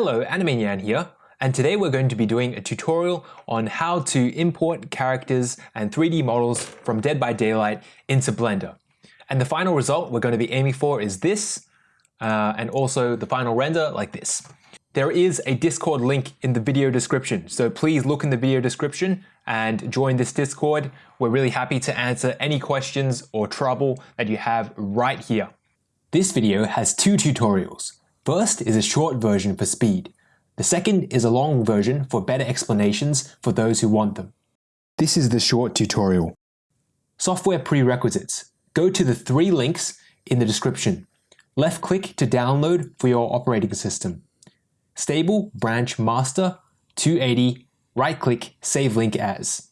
Hello, Animanian here, and today we're going to be doing a tutorial on how to import characters and 3D models from Dead by Daylight into Blender. And the final result we're going to be aiming for is this, uh, and also the final render like this. There is a Discord link in the video description, so please look in the video description and join this Discord. We're really happy to answer any questions or trouble that you have right here. This video has two tutorials. First is a short version for speed. The second is a long version for better explanations for those who want them. This is the short tutorial. Software prerequisites. Go to the three links in the description. Left click to download for your operating system. Stable branch master 280 right click save link as.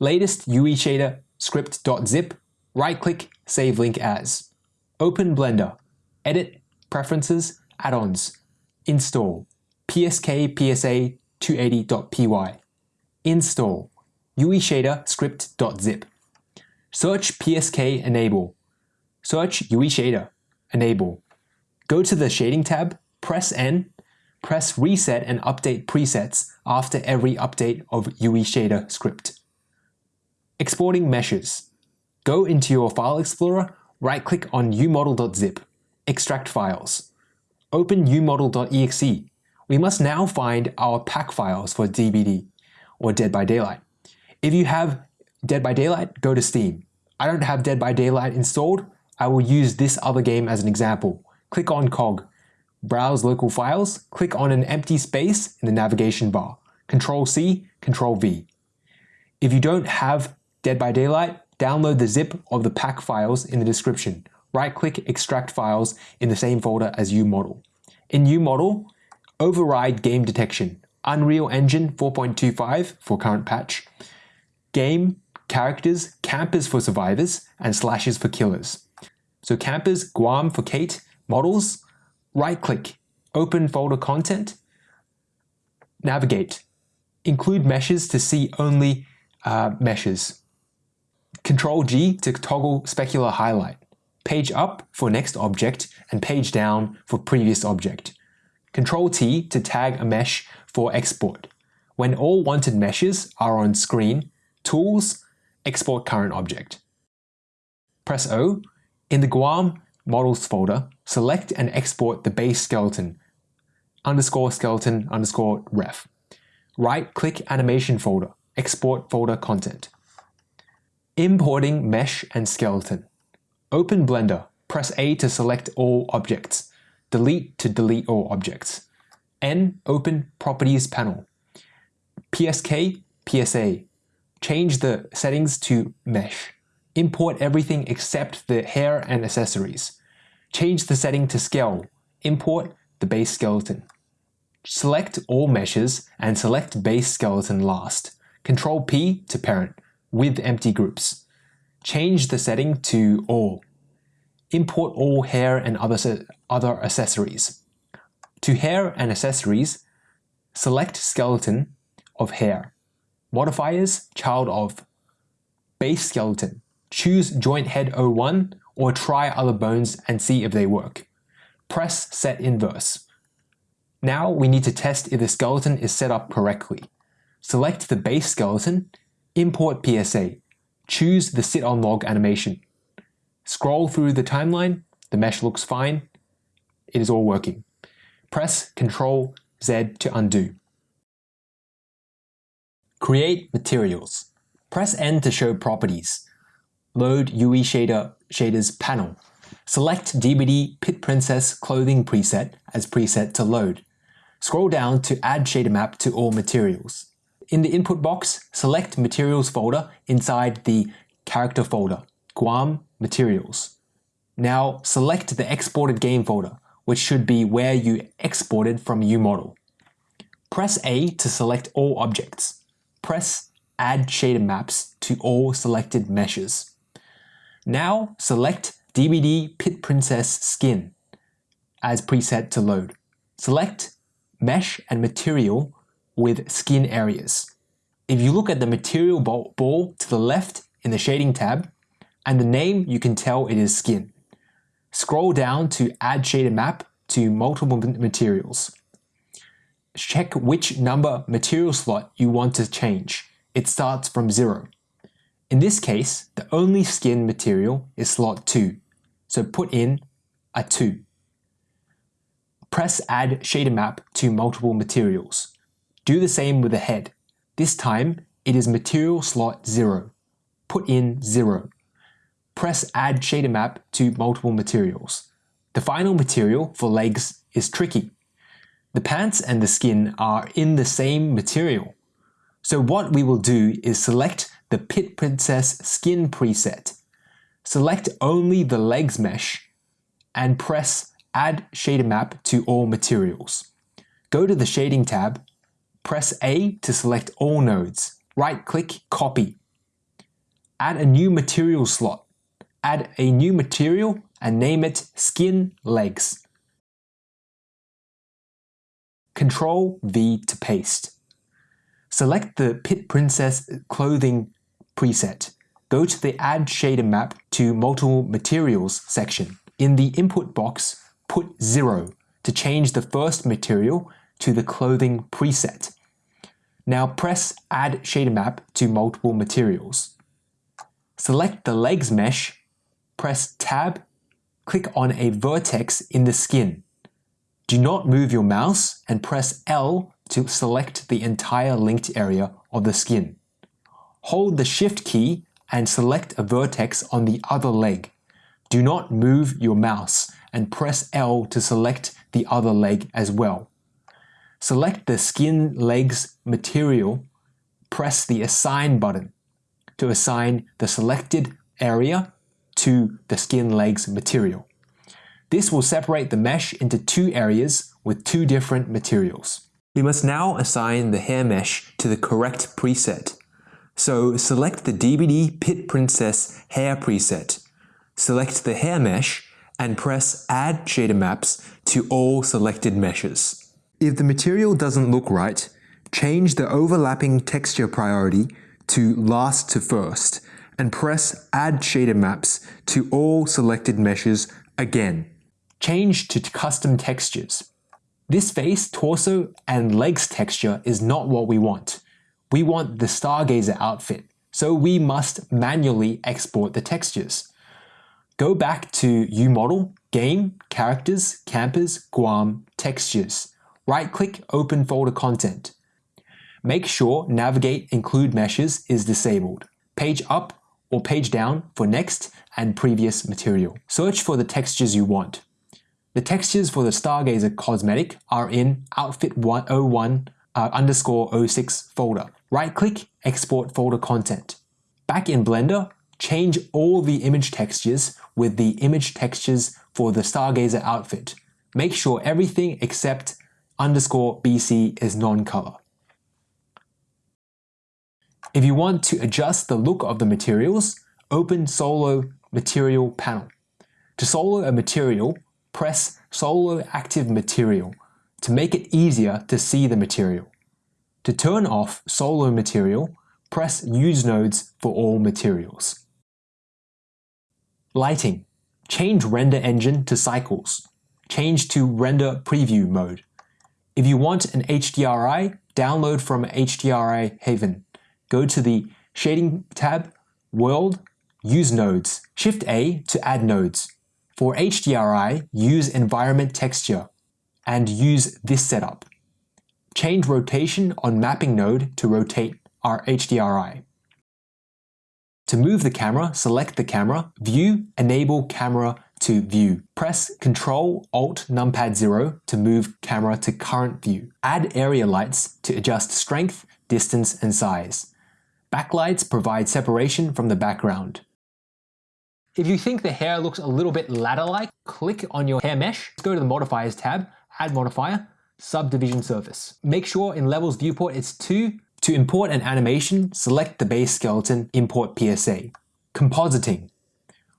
Latest UE shader script.zip right click save link as. Open Blender. Edit Preferences Add-ons. Install. PSK PSA 280.py. Install. UE shader script.zip. Search PSK enable. Search UE shader. Enable. Go to the shading tab, press N, press reset and update presets after every update of UE shader script. Exporting meshes. Go into your file explorer, right click on umodel.zip, extract files open umodel.exe, we must now find our pack files for DBD or Dead by Daylight. If you have Dead by Daylight, go to Steam. I don't have Dead by Daylight installed. I will use this other game as an example. Click on COG, browse local files, click on an empty space in the navigation bar. Control C, Control V. If you don't have Dead by Daylight, download the zip of the pack files in the description right-click Extract Files in the same folder as UModel. In UModel, override game detection, Unreal Engine 4.25 for current patch, game, characters, campers for survivors, and slashers for killers. So campers, Guam for Kate, models, right-click, open folder content, navigate, include meshes to see only uh, meshes. Control G to toggle specular highlight page up for next object, and page down for previous object. Control T to tag a mesh for export. When all wanted meshes are on screen, Tools, Export Current Object. Press O. In the Guam Models folder, select and export the base skeleton underscore skeleton underscore ref. Right-click Animation folder, Export folder content. Importing mesh and skeleton. Open Blender. Press A to select all objects. Delete to delete all objects. N. Open Properties panel. PSK, PSA. Change the settings to Mesh. Import everything except the hair and accessories. Change the setting to Scale. Import the base skeleton. Select all meshes and select base skeleton last. Control P to parent with empty groups. Change the setting to All. Import all hair and other, other accessories. To hair and accessories, select skeleton of hair. Modifiers, child of. Base skeleton. Choose joint head 01 or try other bones and see if they work. Press set inverse. Now we need to test if the skeleton is set up correctly. Select the base skeleton, import PSA, Choose the sit on log animation. Scroll through the timeline, the mesh looks fine, it is all working. Press Ctrl Z to undo. Create materials. Press N to show properties. Load UE Shader Shaders panel. Select DBD Pit Princess Clothing preset as preset to load. Scroll down to add shader map to all materials. In the input box, select Materials folder inside the Character folder, Guam Materials. Now select the exported game folder, which should be where you exported from UModel. Press A to select all objects. Press Add Shader Maps to all selected meshes. Now select DBD Pit Princess Skin as preset to load. Select Mesh and Material with skin areas. If you look at the material ball to the left in the shading tab, and the name you can tell it is skin. Scroll down to add shader map to multiple materials. check which number material slot you want to change. It starts from 0. In this case, the only skin material is slot 2, so put in a 2. Press Add Shader Map to multiple materials. Do the same with the head. This time, it is material slot 0. Put in 0. Press Add Shader Map to multiple materials. The final material for legs is tricky. The pants and the skin are in the same material. So what we will do is select the Pit Princess skin preset. Select only the legs mesh and press Add Shader Map to all materials. Go to the Shading tab, press A to select all nodes. Right-click Copy. Add a new material slot. Add a new material and name it Skin Legs. Control V to paste. Select the Pit Princess clothing preset. Go to the Add Shader Map to Multiple Materials section. In the input box, put 0 to change the first material to the clothing preset. Now press Add Shader Map to multiple materials. Select the legs mesh, press Tab, click on a vertex in the skin. Do not move your mouse and press L to select the entire linked area of the skin. Hold the Shift key and select a vertex on the other leg. Do not move your mouse and press L to select the other leg as well. Select the skin legs material, press the Assign button to assign the selected area to the skin legs material. This will separate the mesh into two areas with two different materials. We must now assign the hair mesh to the correct preset. So select the DBD Pit Princess hair preset. Select the hair mesh and press Add Shader Maps to all selected meshes. If the material doesn't look right, change the overlapping texture priority to last to first and press Add Shader Maps to all selected meshes again. Change to custom textures. This face, torso, and legs texture is not what we want. We want the Stargazer outfit, so we must manually export the textures. Go back to UModel, Game, Characters, Campers, Guam, Textures. Right-click Open Folder Content. Make sure Navigate Include Meshes is disabled. Page up or page down for next and previous material. Search for the textures you want. The textures for the Stargazer cosmetic are in Outfit 101 uh, underscore 06 folder. Right-click Export Folder Content. Back in Blender, change all the image textures with the image textures for the Stargazer outfit. Make sure everything except underscore BC is non-color. If you want to adjust the look of the materials, open Solo Material panel. To solo a material, press Solo Active Material to make it easier to see the material. To turn off Solo Material, press Use Nodes for all materials. Lighting. Change Render Engine to Cycles. Change to Render Preview mode. If you want an HDRI, download from HDRI Haven. Go to the Shading tab, World, Use Nodes. Shift A to add nodes. For HDRI, use Environment Texture and use this setup. Change rotation on mapping node to rotate our HDRI. To move the camera, select the camera, View, Enable Camera to View. Press Ctrl Alt Numpad 0 to move camera to current view. Add area lights to adjust strength, distance, and size. Backlights provide separation from the background. If you think the hair looks a little bit ladder-like, click on your hair mesh, go to the Modifiers tab, Add Modifier, Subdivision Surface. Make sure in Levels Viewport it's 2. To import an animation, select the base skeleton, import PSA. Compositing.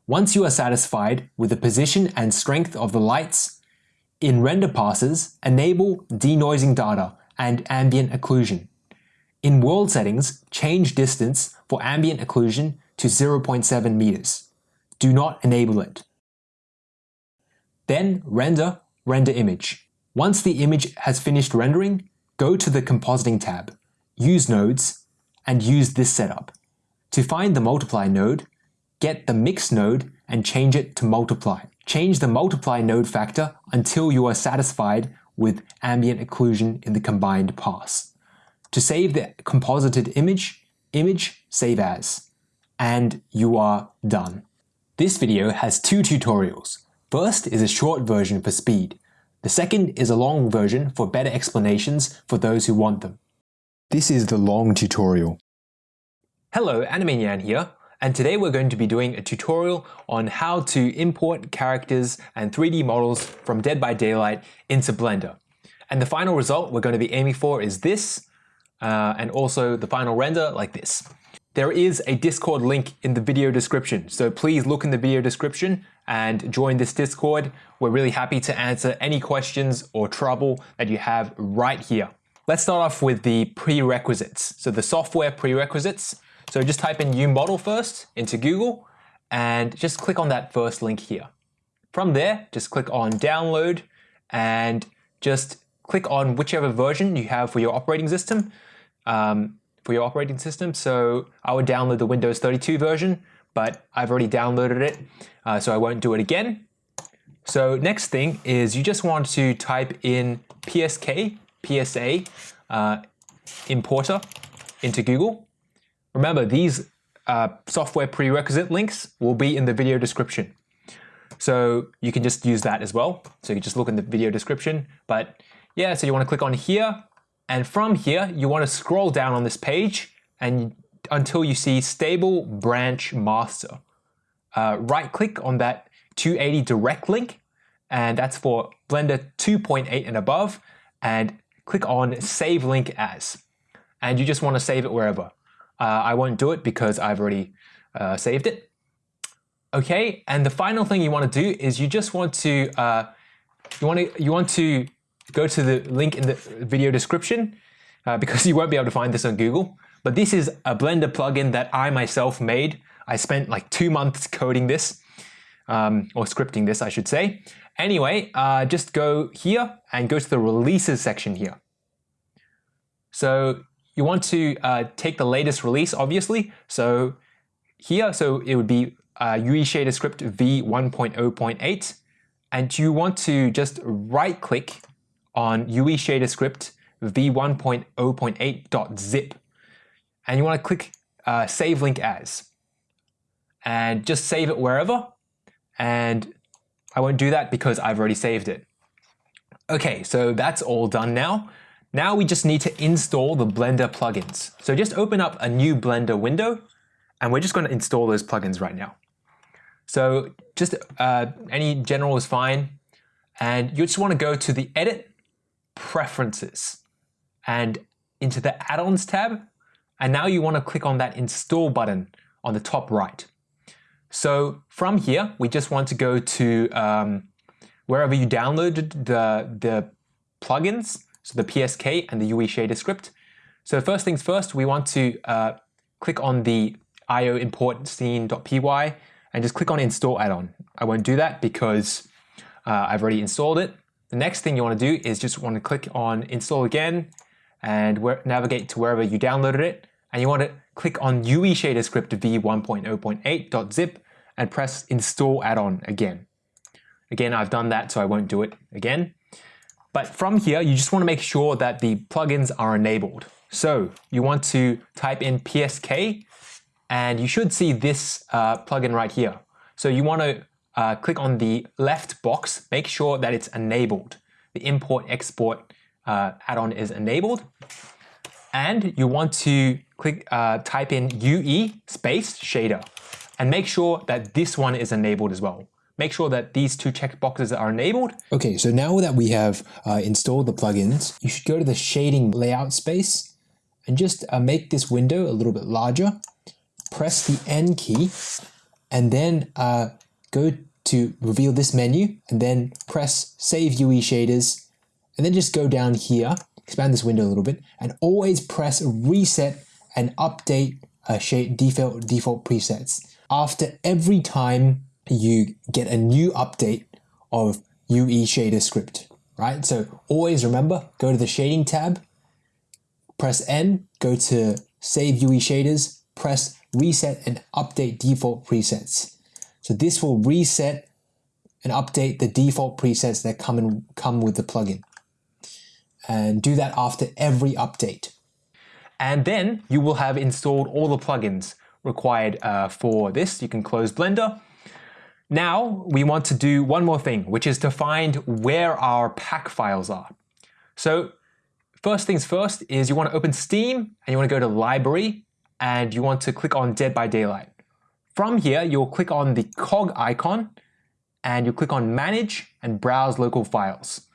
Once you are satisfied with the position and strength of the lights, in render passes, enable denoising data and ambient occlusion. In world settings, change distance for ambient occlusion to 0.7 meters do not enable it. Then render, render image. Once the image has finished rendering, go to the Compositing tab, use Nodes, and use this setup. To find the Multiply node, get the Mix node and change it to Multiply. Change the Multiply node factor until you are satisfied with ambient occlusion in the combined pass. To save the composited image, image save as, and you are done. This video has two tutorials. First is a short version for speed. The second is a long version for better explanations for those who want them. This is the long tutorial. Hello, Anime here, and today we're going to be doing a tutorial on how to import characters and 3D models from Dead by Daylight into Blender. And the final result we're going to be aiming for is this, uh, and also the final render like this. There is a Discord link in the video description, so please look in the video description and join this Discord. We're really happy to answer any questions or trouble that you have right here. Let's start off with the prerequisites. So the software prerequisites. So just type in UModel first into Google and just click on that first link here. From there, just click on download and just click on whichever version you have for your operating system. Um, for your operating system. So I would download the Windows 32 version, but I've already downloaded it, uh, so I won't do it again. So next thing is you just want to type in PSK, PSA, uh, importer into Google. Remember, these uh, software prerequisite links will be in the video description. So you can just use that as well. So you just look in the video description. But yeah, so you want to click on here. And from here, you want to scroll down on this page and until you see Stable Branch Master. Uh, right click on that 280 direct link and that's for Blender 2.8 and above and click on Save Link As. And you just want to save it wherever. Uh, I won't do it because I've already uh, saved it. Okay, and the final thing you want to do is you just want to uh, you want to you want to go to the link in the video description uh, because you won't be able to find this on Google. But this is a Blender plugin that I myself made. I spent like two months coding this, um, or scripting this, I should say. Anyway, uh, just go here and go to the releases section here. So you want to uh, take the latest release, obviously. So here, so it would be uh, UE Shader Script v1.0.8, and you want to just right click on UE Shader Script v1.0.8.zip. And you want to click uh, Save Link As. And just save it wherever. And I won't do that because I've already saved it. Okay, so that's all done now. Now we just need to install the Blender plugins. So just open up a new Blender window and we're just going to install those plugins right now. So just uh, any general is fine. And you just want to go to the Edit Preferences and into the Add-ons tab. And now you want to click on that Install button on the top right. So from here, we just want to go to um, wherever you downloaded the, the plugins, so the PSK and the UE shader script. So first things first, we want to uh, click on the io import scene.py and just click on install add-on. I won't do that because uh, I've already installed it. The next thing you want to do is just want to click on install again and navigate to wherever you downloaded it. And you want to click on UE shader script v1.0.8.zip and press install add-on again. Again, I've done that, so I won't do it again. But from here, you just want to make sure that the plugins are enabled. So you want to type in PSK and you should see this uh, plugin right here. So you want to uh, click on the left box, make sure that it's enabled. The import export uh, add-on is enabled. And you want to click uh, type in UE space shader and make sure that this one is enabled as well. Make sure that these two checkboxes are enabled. Okay, so now that we have uh, installed the plugins, you should go to the shading layout space and just uh, make this window a little bit larger. Press the N key and then uh, go to reveal this menu and then press Save UE Shaders and then just go down here, expand this window a little bit, and always press reset and update uh, shade default, default presets. After every time you get a new update of UE shader script, right? So always remember, go to the shading tab press N, go to Save UE Shaders, press Reset and Update Default Presets. So this will reset and update the default presets that come, in, come with the plugin. And do that after every update. And then you will have installed all the plugins required uh, for this. You can close Blender. Now we want to do one more thing, which is to find where our pack files are. So first things first is you want to open Steam and you want to go to Library and you want to click on Dead by Daylight. From here, you'll click on the cog icon and you click on Manage and Browse Local Files.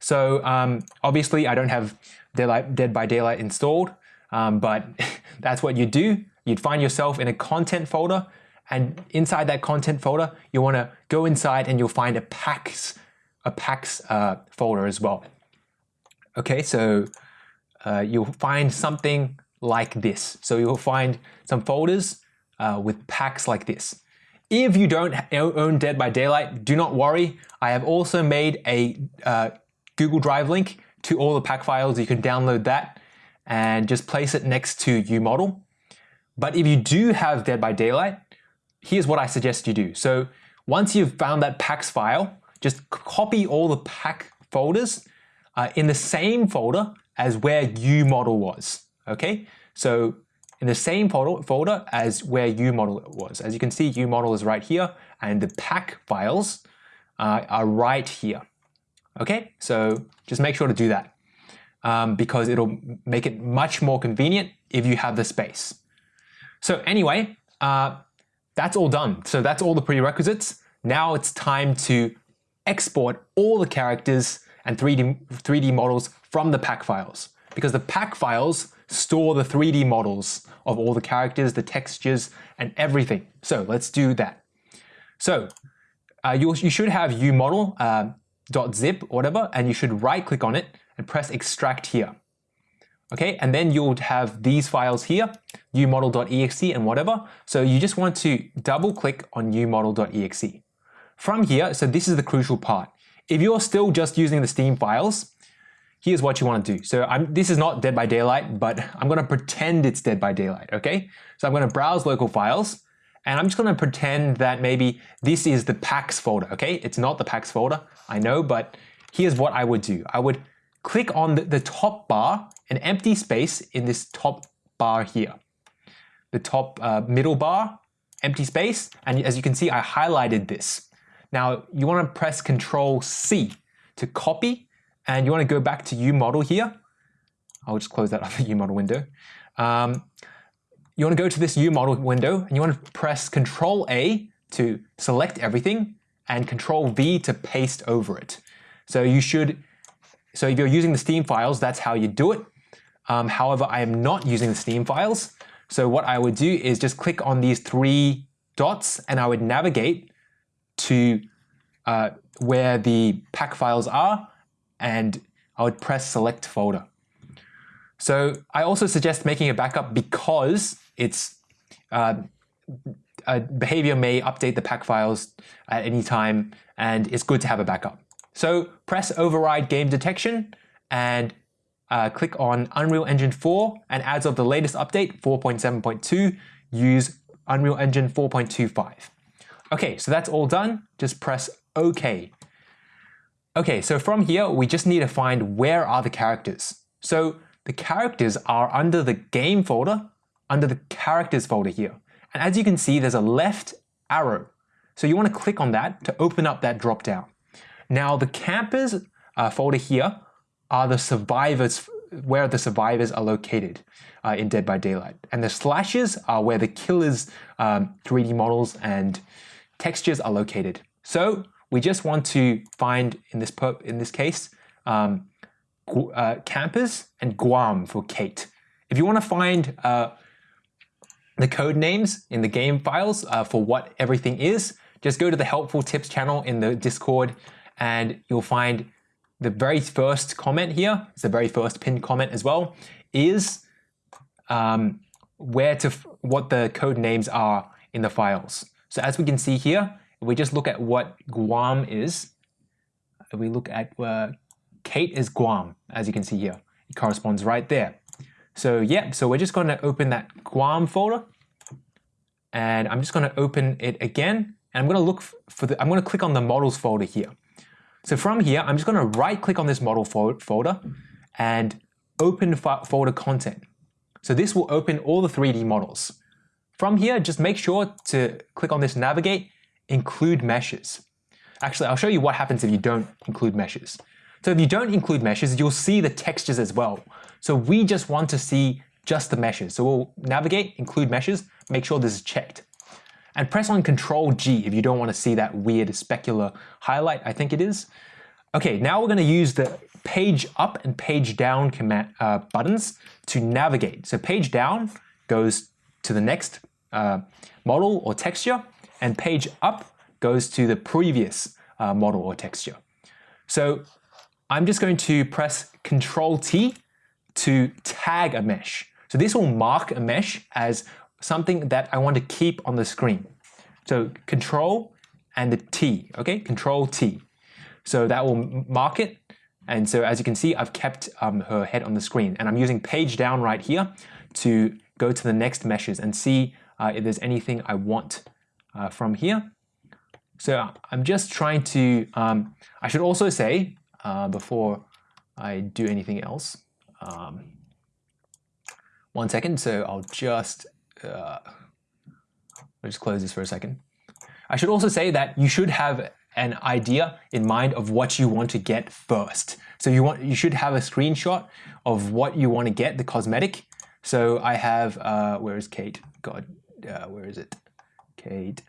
So um, obviously I don't have Dead by Daylight installed, um, but that's what you do. You'd find yourself in a content folder and inside that content folder, you want to go inside and you'll find a packs, a packs uh, folder as well. Okay, so uh, you'll find something like this. So you'll find some folders uh, with packs like this. If you don't own Dead by Daylight, do not worry. I have also made a uh, Google Drive link to all the pack files. You can download that and just place it next to UModel. But if you do have Dead by Daylight, here's what I suggest you do. So once you've found that packs file, just copy all the pack folders uh, in the same folder as where UModel was. Okay, so in the same folder, as where UModel was. As you can see, UModel is right here, and the pack files uh, are right here. Okay, so just make sure to do that um, because it'll make it much more convenient if you have the space. So anyway, uh, that's all done. So that's all the prerequisites. Now it's time to export all the characters and 3D, 3D models from the pack files because the pack files store the 3D models of all the characters, the textures, and everything. So let's do that. So uh, you, you should have umodel uh, .zip or whatever, and you should right click on it and press extract here. Okay, and then you'll have these files here, umodel.exe and whatever. So you just want to double click on umodel.exe. From here, so this is the crucial part. If you're still just using the Steam files, here's what you want to do. So I'm, this is not Dead by Daylight, but I'm going to pretend it's Dead by Daylight, okay? So I'm going to browse local files, and I'm just going to pretend that maybe this is the packs folder, okay? It's not the packs folder, I know, but here's what I would do. I would click on the, the top bar an empty space in this top bar here. The top uh, middle bar, empty space, and as you can see, I highlighted this. Now you want to press Control C to copy, and you want to go back to UModel here. I'll just close that other UModel window. Um, you want to go to this UModel window, and you want to press Control A to select everything, and Control V to paste over it. So you should, so if you're using the Steam files, that's how you do it. Um, however, I am not using the Steam files. So what I would do is just click on these three dots and I would navigate to uh, where the pack files are and I would press select folder. So I also suggest making a backup because it's uh, Behaviour may update the pack files at any time and it's good to have a backup. So press override game detection and uh, click on Unreal Engine 4 and as of the latest update 4.7.2 use Unreal Engine 4.25. Okay, so that's all done. Just press OK. Okay, so from here we just need to find where are the characters. So the characters are under the game folder, under the characters folder here. And as you can see, there's a left arrow. So you want to click on that to open up that drop down. Now the campers uh, folder here are the survivors, where the survivors are located uh, in Dead by Daylight. And the slashers are where the killers' um, 3D models and textures are located. So we just want to find, in this, in this case, um, uh, campers and Guam for Kate. If you want to find uh, the code names in the game files uh, for what everything is, just go to the helpful tips channel in the Discord and you'll find the very first comment here, it's the very first pinned comment as well, is um, where to what the code names are in the files. So as we can see here, if we just look at what Guam is, we look at uh, Kate is Guam, as you can see here. It corresponds right there. So yeah, so we're just going to open that Guam folder and I'm just going to open it again and I'm going to look for the, I'm going to click on the models folder here. So from here, I'm just going to right click on this model folder and open folder content. So this will open all the 3D models. From here, just make sure to click on this navigate, include meshes. Actually, I'll show you what happens if you don't include meshes. So if you don't include meshes, you'll see the textures as well. So we just want to see just the meshes. So we'll navigate, include meshes, make sure this is checked. And press on Control G if you don't want to see that weird specular highlight, I think it is. Okay, now we're going to use the page up and page down command, uh, buttons to navigate. So page down goes to the next uh, model or texture, and page up goes to the previous uh, model or texture. So I'm just going to press Control T to tag a mesh. So this will mark a mesh as something that I want to keep on the screen. So Control and the T, okay? Control T. So that will mark it. And so as you can see, I've kept um, her head on the screen. And I'm using page down right here to go to the next meshes and see uh, if there's anything I want uh, from here. So I'm just trying to, um, I should also say, uh, before I do anything else, um, one second, so I'll just, uh, I'll just close this for a second. I should also say that you should have an idea in mind of what you want to get first. So you want you should have a screenshot of what you want to get, the cosmetic. So I have, uh, where is Kate? God, uh, where is it? Kate.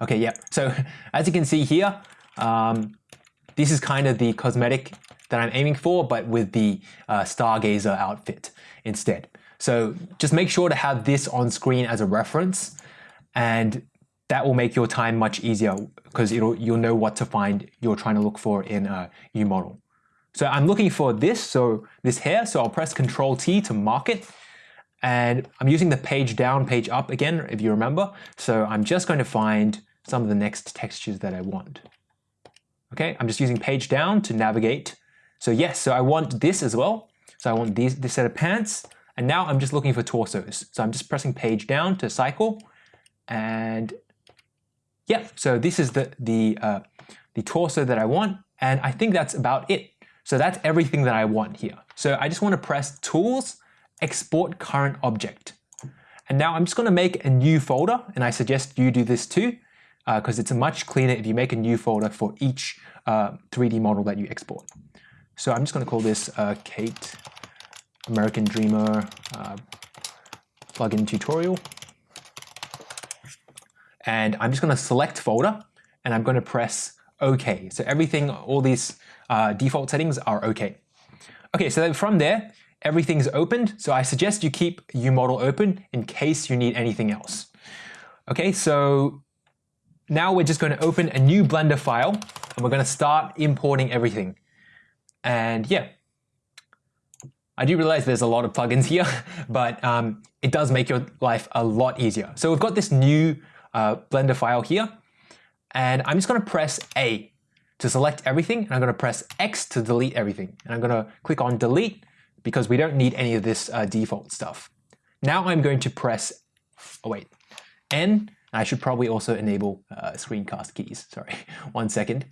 Okay, yeah. So as you can see here, um, this is kind of the cosmetic that I'm aiming for, but with the uh, Stargazer outfit instead. So just make sure to have this on screen as a reference and that will make your time much easier because it'll, you'll know what to find you're trying to look for in a model. So I'm looking for this, so this hair, so I'll press Control T to mark it. And I'm using the page down, page up again, if you remember. So I'm just going to find some of the next textures that I want. Okay, I'm just using page down to navigate. So yes, so I want this as well. So I want these, this set of pants. And now I'm just looking for torsos. So I'm just pressing page down to cycle. And yeah, so this is the, the, uh, the torso that I want. And I think that's about it. So that's everything that I want here. So I just want to press Tools, Export Current Object. And now I'm just going to make a new folder, and I suggest you do this too, because uh, it's much cleaner if you make a new folder for each uh, 3D model that you export. So I'm just going to call this uh, Kate American Dreamer uh, plugin tutorial. And I'm just going to select folder, and I'm going to press OK. So everything, all these uh, default settings are OK. Okay, so then from there, everything's opened. So I suggest you keep UModel open in case you need anything else. Okay, so now we're just going to open a new Blender file and we're going to start importing everything. And yeah, I do realize there's a lot of plugins here, but um, it does make your life a lot easier. So we've got this new uh, Blender file here, and I'm just going to press A to select everything, and I'm going to press X to delete everything. And I'm going to click on delete because we don't need any of this uh, default stuff. Now I'm going to press, oh wait, N, I should probably also enable uh, screencast keys. Sorry, one second.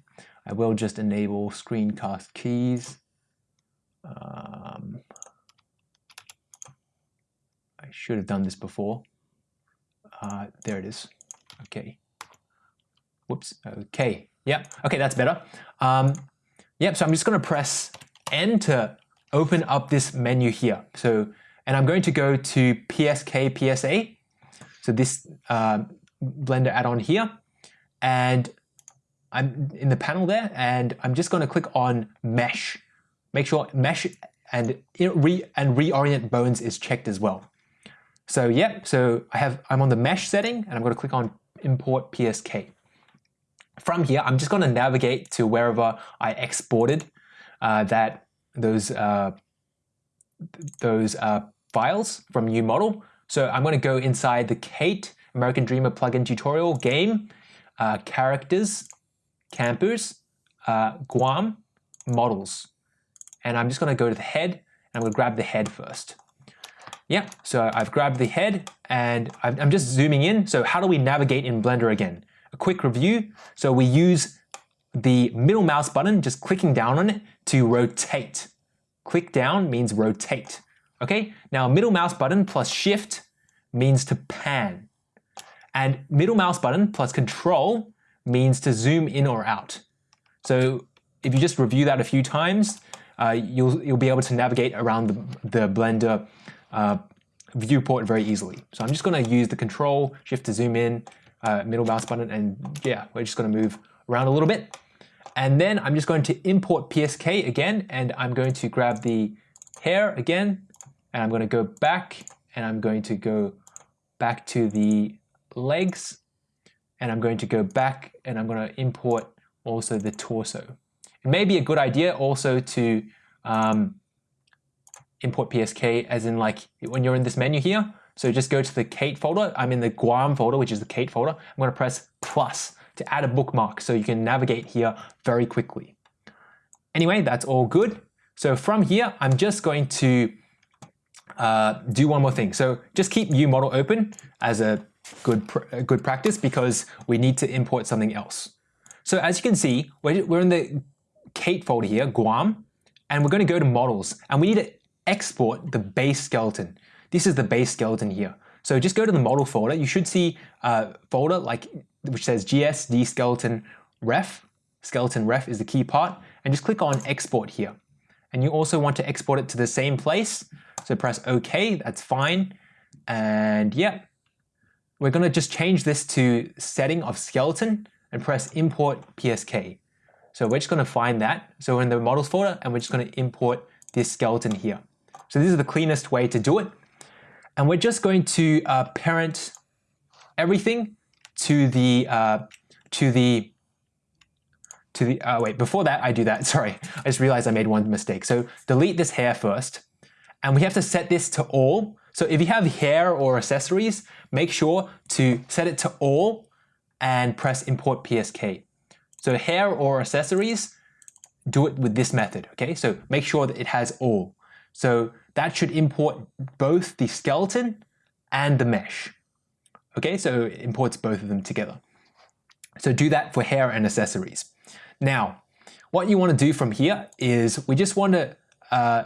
I will just enable screencast keys. Um, I should have done this before. Uh, there it is. Okay. Whoops. Okay. Yep, okay, that's better. Um, yep, so I'm just going to press enter, to open up this menu here. So, and I'm going to go to PSK PSA, so this uh, Blender add-on here, and I'm in the panel there, and I'm just going to click on Mesh. Make sure Mesh and re and reorient bones is checked as well. So yep, so I have I'm on the Mesh setting, and I'm going to click on Import PSK. From here, I'm just going to navigate to wherever I exported uh, that those uh, those uh, files from UModel. So I'm going to go inside the Kate American Dreamer plugin tutorial game, uh, characters, campers, uh, Guam, models. And I'm just going to go to the head and I'm going to grab the head first. Yeah, so I've grabbed the head and I'm just zooming in. So how do we navigate in Blender again? A quick review. So we use the middle mouse button, just clicking down on it to rotate. Click down means rotate. Okay, now middle mouse button plus shift means to pan. And middle mouse button plus control means to zoom in or out. So if you just review that a few times, uh, you'll, you'll be able to navigate around the, the Blender uh, viewport very easily. So I'm just going to use the control shift to zoom in, uh, middle mouse button, and yeah, we're just going to move around a little bit. And then I'm just going to import PSK again, and I'm going to grab the hair again, and I'm going to go back, and I'm going to go back to the legs, and I'm going to go back, and I'm going to import also the torso. It may be a good idea also to um, import PSK as in like when you're in this menu here. So just go to the Kate folder. I'm in the Guam folder, which is the Kate folder. I'm going to press plus to add a bookmark so you can navigate here very quickly. Anyway, that's all good. So from here, I'm just going to uh, do one more thing. So just keep UModel open as a good, pr good practice because we need to import something else. So as you can see, we're, we're in the Kate folder here, Guam, and we're going to go to models and we need to export the base skeleton. This is the base skeleton here. So just go to the model folder. You should see a folder like which says GSD skeleton ref. Skeleton ref is the key part and just click on export here. And you also want to export it to the same place. So press OK, that's fine. And yeah, we're going to just change this to setting of skeleton and press import PSK. So we're just going to find that. So we're in the models folder and we're just going to import this skeleton here. So this is the cleanest way to do it. And we're just going to uh, parent everything to the uh, to the to the uh, wait before that I do that sorry I just realized I made one mistake so delete this hair first and we have to set this to all so if you have hair or accessories make sure to set it to all and press import PSK so hair or accessories do it with this method okay so make sure that it has all so that should import both the skeleton and the mesh Okay, so it imports both of them together. So do that for hair and accessories. Now, what you want to do from here is we just want to uh,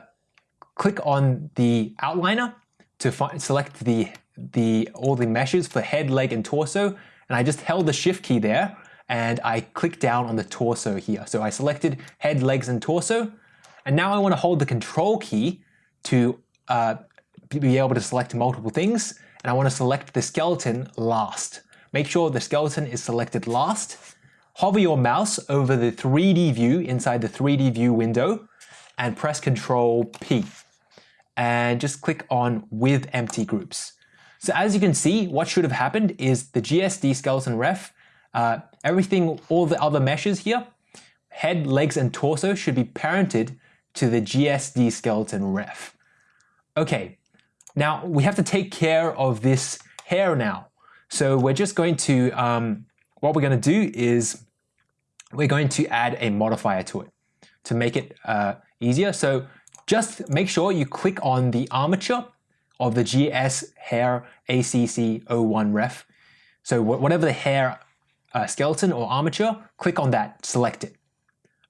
click on the outliner to find, select the, the, all the meshes for head, leg, and torso. And I just held the shift key there and I click down on the torso here. So I selected head, legs, and torso. And now I want to hold the control key to uh, be able to select multiple things and I want to select the skeleton last. Make sure the skeleton is selected last. Hover your mouse over the 3D view inside the 3D view window and press Control P. And just click on with empty groups. So as you can see, what should have happened is the GSD skeleton ref, uh, everything, all the other meshes here, head, legs, and torso should be parented to the GSD skeleton ref. Okay, now we have to take care of this hair now. So we're just going to, um, what we're going to do is we're going to add a modifier to it to make it uh, easier. So just make sure you click on the armature of the GS hair ACC01 ref. So whatever the hair uh, skeleton or armature, click on that, select it.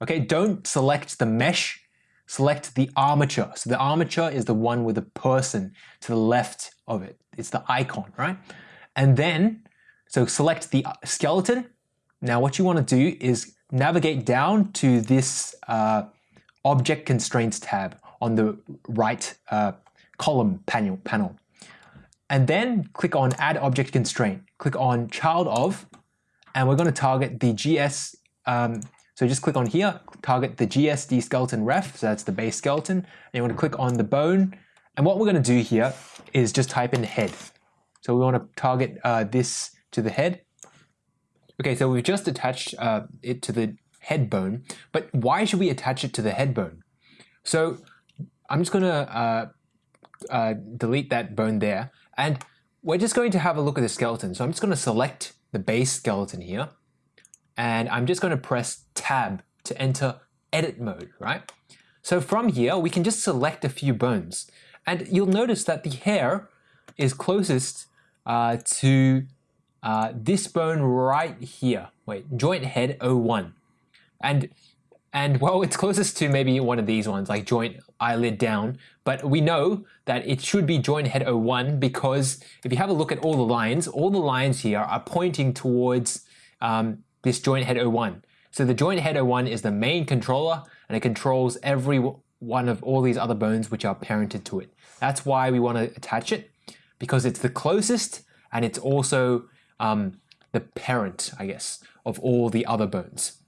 Okay, don't select the mesh select the armature. So the armature is the one with the person to the left of it. It's the icon, right? And then, so select the skeleton. Now what you want to do is navigate down to this uh, Object Constraints tab on the right uh, column panel, panel. And then click on Add Object Constraint. Click on Child of, and we're going to target the GS um, so just click on here, target the GSD skeleton ref, so that's the base skeleton, and you want to click on the bone. And what we're going to do here is just type in head. So we want to target uh, this to the head. Okay, so we've just attached uh, it to the head bone, but why should we attach it to the head bone? So I'm just going to uh, uh, delete that bone there, and we're just going to have a look at the skeleton. So I'm just going to select the base skeleton here, and I'm just going to press tab to enter edit mode, right? So from here, we can just select a few bones And you'll notice that the hair is closest uh, to uh, this bone right here. Wait, joint head 01. And and well, it's closest to maybe one of these ones, like joint eyelid down. But we know that it should be joint head 01 because if you have a look at all the lines, all the lines here are pointing towards um, this joint head 01. So the joint head 01 is the main controller and it controls every one of all these other bones which are parented to it. That's why we want to attach it because it's the closest and it's also um, the parent, I guess, of all the other bones.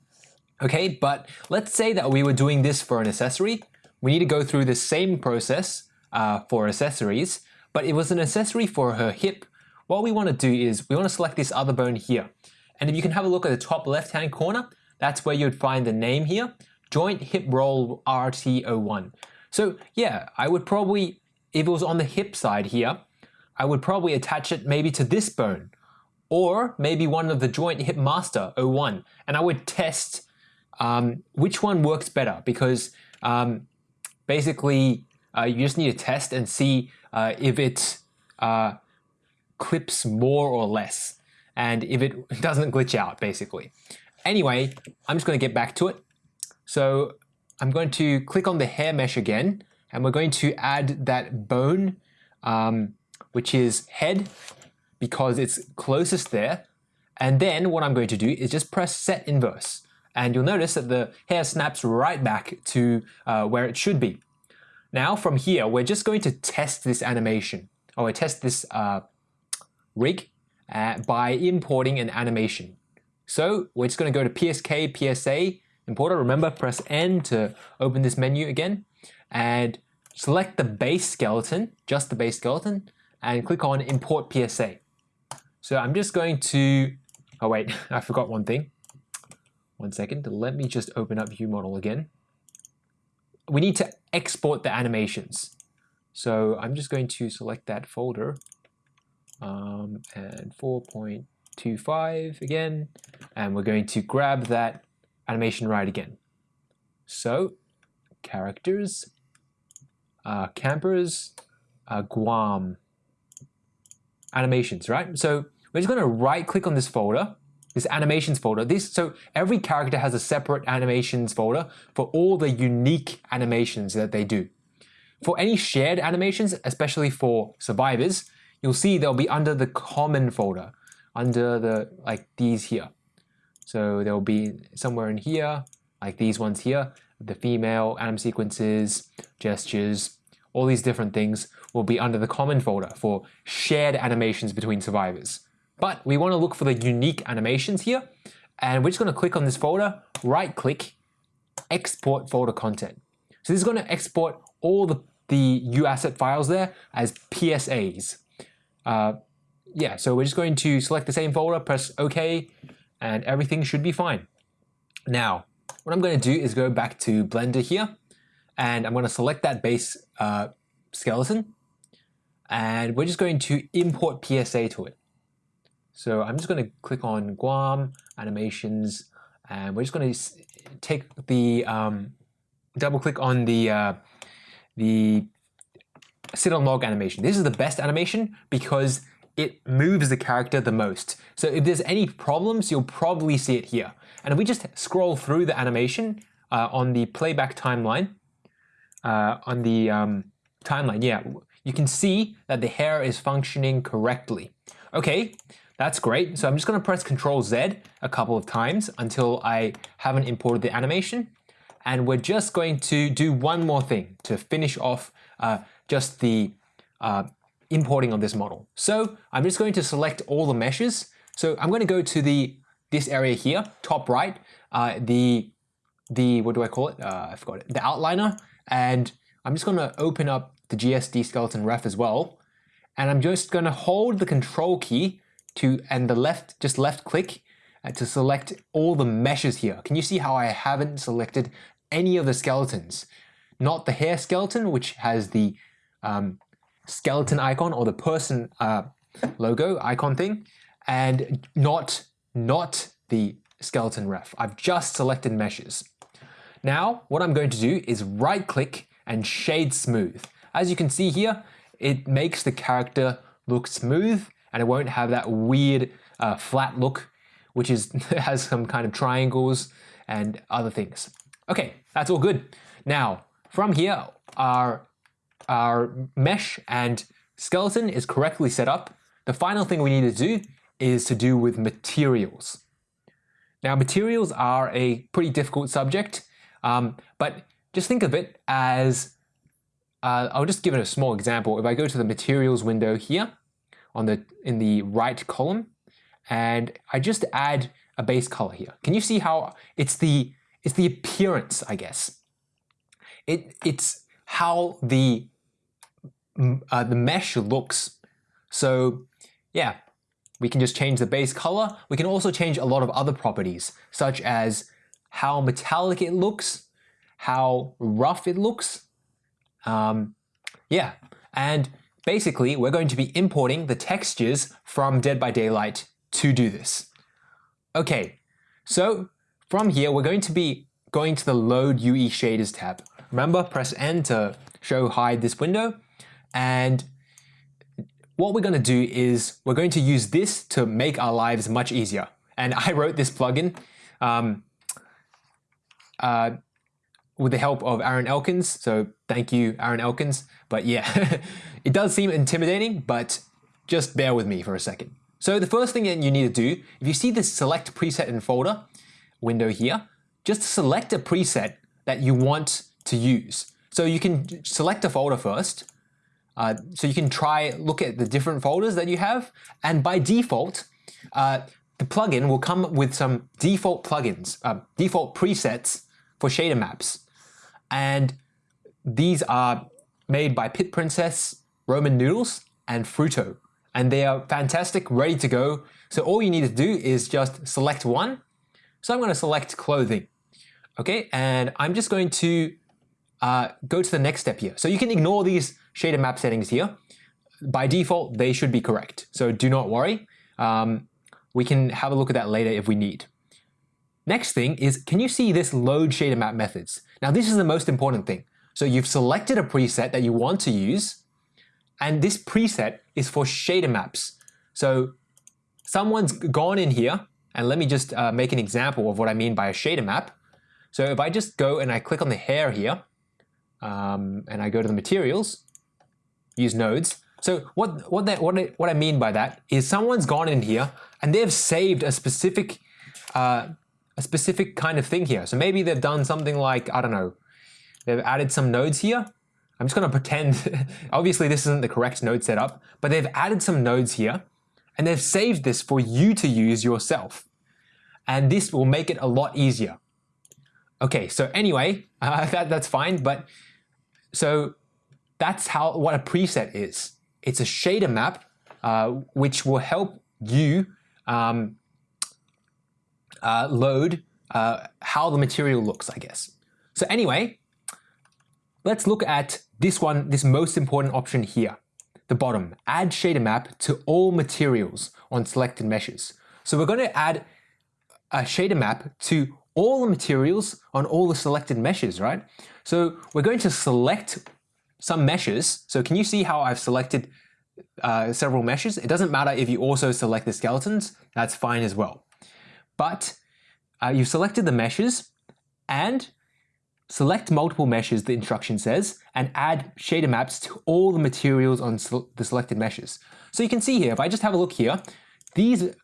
Okay, but let's say that we were doing this for an accessory. We need to go through the same process uh, for accessories, but it was an accessory for her hip. What we want to do is we want to select this other bone here. And if you can have a look at the top left-hand corner, that's where you'd find the name here, joint hip roll RT01. So yeah, I would probably, if it was on the hip side here, I would probably attach it maybe to this bone or maybe one of the joint hip master 01 and I would test um, which one works better because um, basically uh, you just need to test and see uh, if it uh, clips more or less and if it doesn't glitch out basically. Anyway, I'm just going to get back to it. So I'm going to click on the hair mesh again and we're going to add that bone um, which is head because it's closest there and then what I'm going to do is just press set inverse and you'll notice that the hair snaps right back to uh, where it should be. Now from here, we're just going to test this animation, or test this uh, rig uh, by importing an animation. So we're just going to go to PSK, PSA, importer. Remember, press N to open this menu again, and select the base skeleton, just the base skeleton, and click on Import PSA. So I'm just going to, oh wait, I forgot one thing. One second, let me just open up UModel again. We need to export the animations. So I'm just going to select that folder um, and 4.25 again, and we're going to grab that animation right again. So characters, uh, campers, uh, Guam, animations, right? So we're just going to right click on this folder this animations folder. This So every character has a separate animations folder for all the unique animations that they do. For any shared animations, especially for survivors, you'll see they'll be under the common folder, under the like these here. So they'll be somewhere in here, like these ones here, the female anim sequences, gestures, all these different things will be under the common folder for shared animations between survivors. But we want to look for the unique animations here. And we're just going to click on this folder, right click, export folder content. So this is going to export all the, the UAsset files there as PSAs. Uh, yeah, so we're just going to select the same folder, press OK, and everything should be fine. Now, what I'm going to do is go back to Blender here, and I'm going to select that base uh, skeleton, and we're just going to import PSA to it. So I'm just going to click on Guam animations, and we're just going to take the um, double click on the uh, the sit on log animation. This is the best animation because it moves the character the most. So if there's any problems, you'll probably see it here. And if we just scroll through the animation uh, on the playback timeline, uh, on the um, timeline, yeah, you can see that the hair is functioning correctly. Okay, that's great. So I'm just going to press Control Z a couple of times until I haven't imported the animation. And we're just going to do one more thing to finish off uh, just the uh, importing of this model. So I'm just going to select all the meshes. So I'm going to go to the this area here, top right, uh, the the what do I call it? Uh, I forgot it. The outliner, and I'm just going to open up the GSD skeleton ref as well, and I'm just going to hold the Control key to and the left, just left click uh, to select all the meshes here. Can you see how I haven't selected any of the skeletons? Not the hair skeleton, which has the um, skeleton icon or the person uh, logo icon thing, and not, not the skeleton ref. I've just selected meshes. Now, what I'm going to do is right click and shade smooth. as you can see here, it makes the character look smooth and it won't have that weird uh, flat look, which is has some kind of triangles and other things. Okay, that's all good. Now, from here, our, our mesh and skeleton is correctly set up. The final thing we need to do is to do with materials. Now, materials are a pretty difficult subject, um, but just think of it as, uh, I'll just give it a small example. If I go to the materials window here on the in the right column, and I just add a base color here. Can you see how it's the it's the appearance, I guess. It it's how the uh, the mesh looks. So yeah, we can just change the base color. We can also change a lot of other properties, such as how metallic it looks, how rough it looks. Um, yeah, and basically we're going to be importing the textures from Dead by Daylight to do this. Okay, so from here we're going to be going to the Load UE Shaders tab. Remember, press N to show hide this window, and what we're going to do is we're going to use this to make our lives much easier. And I wrote this plugin um, uh, with the help of Aaron Elkins. So thank you, Aaron Elkins. But yeah, it does seem intimidating, but just bear with me for a second. So the first thing that you need to do, if you see this select preset in folder window here, just select a preset that you want to use. So you can select a folder first, uh, so you can try look at the different folders that you have, and by default, uh, the plugin will come with some default plugins, uh, default presets for shader maps. And these are made by Pit Princess, Roman Noodles, and Fruto. And they are fantastic, ready to go. So all you need to do is just select one. So I'm going to select clothing. Okay, and I'm just going to uh, go to the next step here. So you can ignore these shader map settings here. By default, they should be correct. So do not worry. Um, we can have a look at that later if we need. Next thing is, can you see this load shader map methods? Now this is the most important thing. So you've selected a preset that you want to use, and this preset is for shader maps. So someone's gone in here, and let me just uh, make an example of what I mean by a shader map. So if I just go and I click on the hair here, um, and I go to the materials, use nodes. So what what that what I, what I mean by that is someone's gone in here and they've saved a specific uh, a specific kind of thing here. So maybe they've done something like I don't know, they've added some nodes here. I'm just going to pretend. obviously, this isn't the correct node setup, but they've added some nodes here, and they've saved this for you to use yourself. And this will make it a lot easier. Okay, so anyway, uh, that, that's fine, but so that's how what a preset is. It's a shader map uh, which will help you um, uh, load uh, how the material looks, I guess. So anyway, let's look at this one, this most important option here, the bottom, add shader map to all materials on selected meshes. So we're going to add a shader map to all the materials on all the selected meshes, right? So we're going to select some meshes. So can you see how I've selected uh, several meshes? It doesn't matter if you also select the skeletons, that's fine as well. But uh, you've selected the meshes and select multiple meshes, the instruction says, and add shader maps to all the materials on the selected meshes. So you can see here, if I just have a look here, these,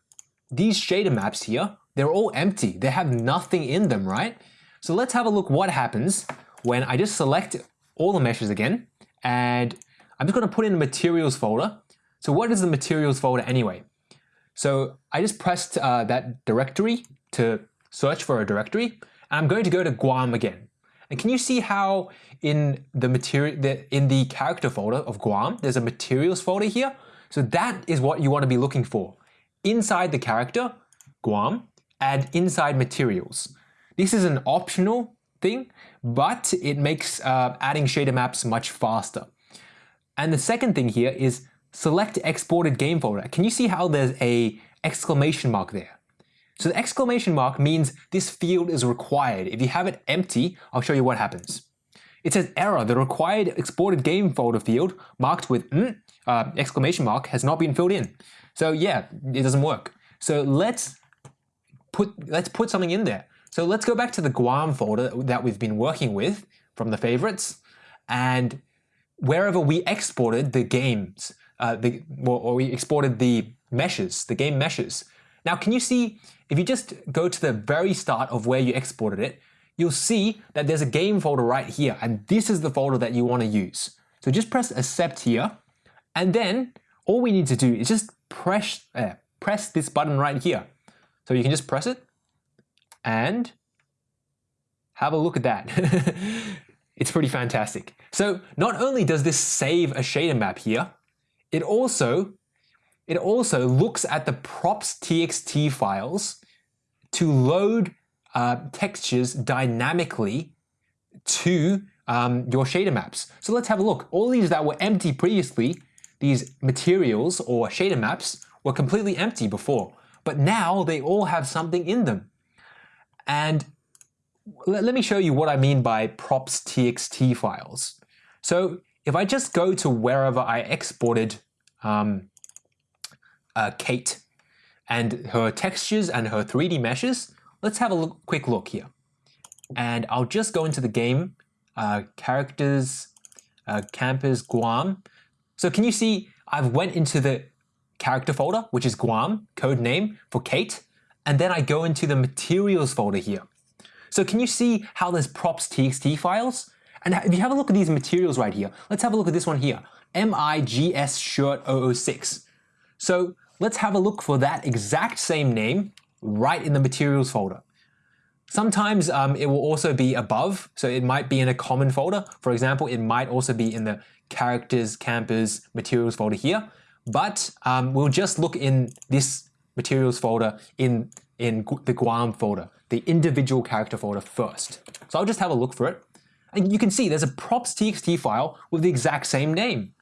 these shader maps here they're all empty. They have nothing in them, right? So let's have a look what happens when I just select all the meshes again, and I'm just gonna put in a materials folder. So what is the materials folder anyway? So I just pressed uh, that directory to search for a directory, I'm going to go to Guam again. And can you see how in the material, in the character folder of Guam, there's a materials folder here? So that is what you want to be looking for. Inside the character, Guam, add inside materials. This is an optional thing, but it makes uh, adding shader maps much faster. And the second thing here is select exported game folder. Can you see how there's a exclamation mark there? So the exclamation mark means this field is required. If you have it empty, I'll show you what happens. it says error, the required exported game folder field marked with mm, uh, exclamation mark has not been filled in. So yeah, it doesn't work. So let's put, let's put something in there. So let's go back to the Guam folder that we've been working with from the favorites and wherever we exported the games, uh, the, or we exported the meshes, the game meshes. Now, can you see, if you just go to the very start of where you exported it, you'll see that there's a game folder right here, and this is the folder that you want to use. So just press accept here, and then all we need to do is just press, uh, press this button right here. So you can just press it, and have a look at that. it's pretty fantastic. So not only does this save a shader map here, it also it also looks at the props.txt files to load uh, textures dynamically to um, your shader maps. So let's have a look. All these that were empty previously, these materials or shader maps were completely empty before, but now they all have something in them. And let, me show you what I mean by props.txt files. So if I just go to wherever I exported um, uh, Kate and her textures and her 3D meshes, let's have a look, quick look here. And I'll just go into the game, uh, characters, uh, campers, Guam. So can you see I've went into the character folder, which is Guam, code name for Kate, and then I go into the materials folder here. So can you see how there's props.txt files? And if you have a look at these materials right here, let's have a look at this one here, MIGS shirt 006. So let's have a look for that exact same name right in the materials folder. Sometimes um, it will also be above, so it might be in a common folder. For example, it might also be in the characters, campers, materials folder here. But um, we'll just look in this materials folder in, in the Guam folder, the individual character folder first. So I'll just have a look for it. And you can see there's a props.txt file with the exact same name.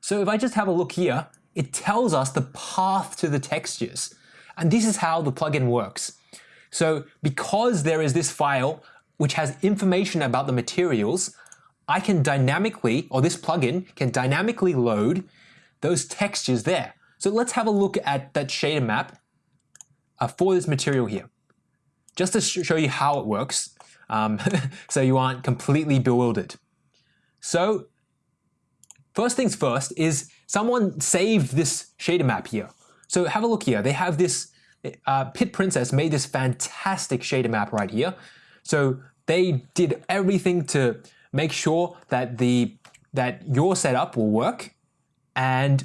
So if I just have a look here, it tells us the path to the textures. And this is how the plugin works. So because there is this file which has information about the materials, I can dynamically, or this plugin can dynamically load those textures there. So let's have a look at that shader map uh, for this material here. Just to sh show you how it works, um, so you aren't completely bewildered. So first things first is someone saved this shader map here. So have a look here. They have this, uh, Pit Princess made this fantastic shader map right here. So they did everything to make sure that the that your setup will work. And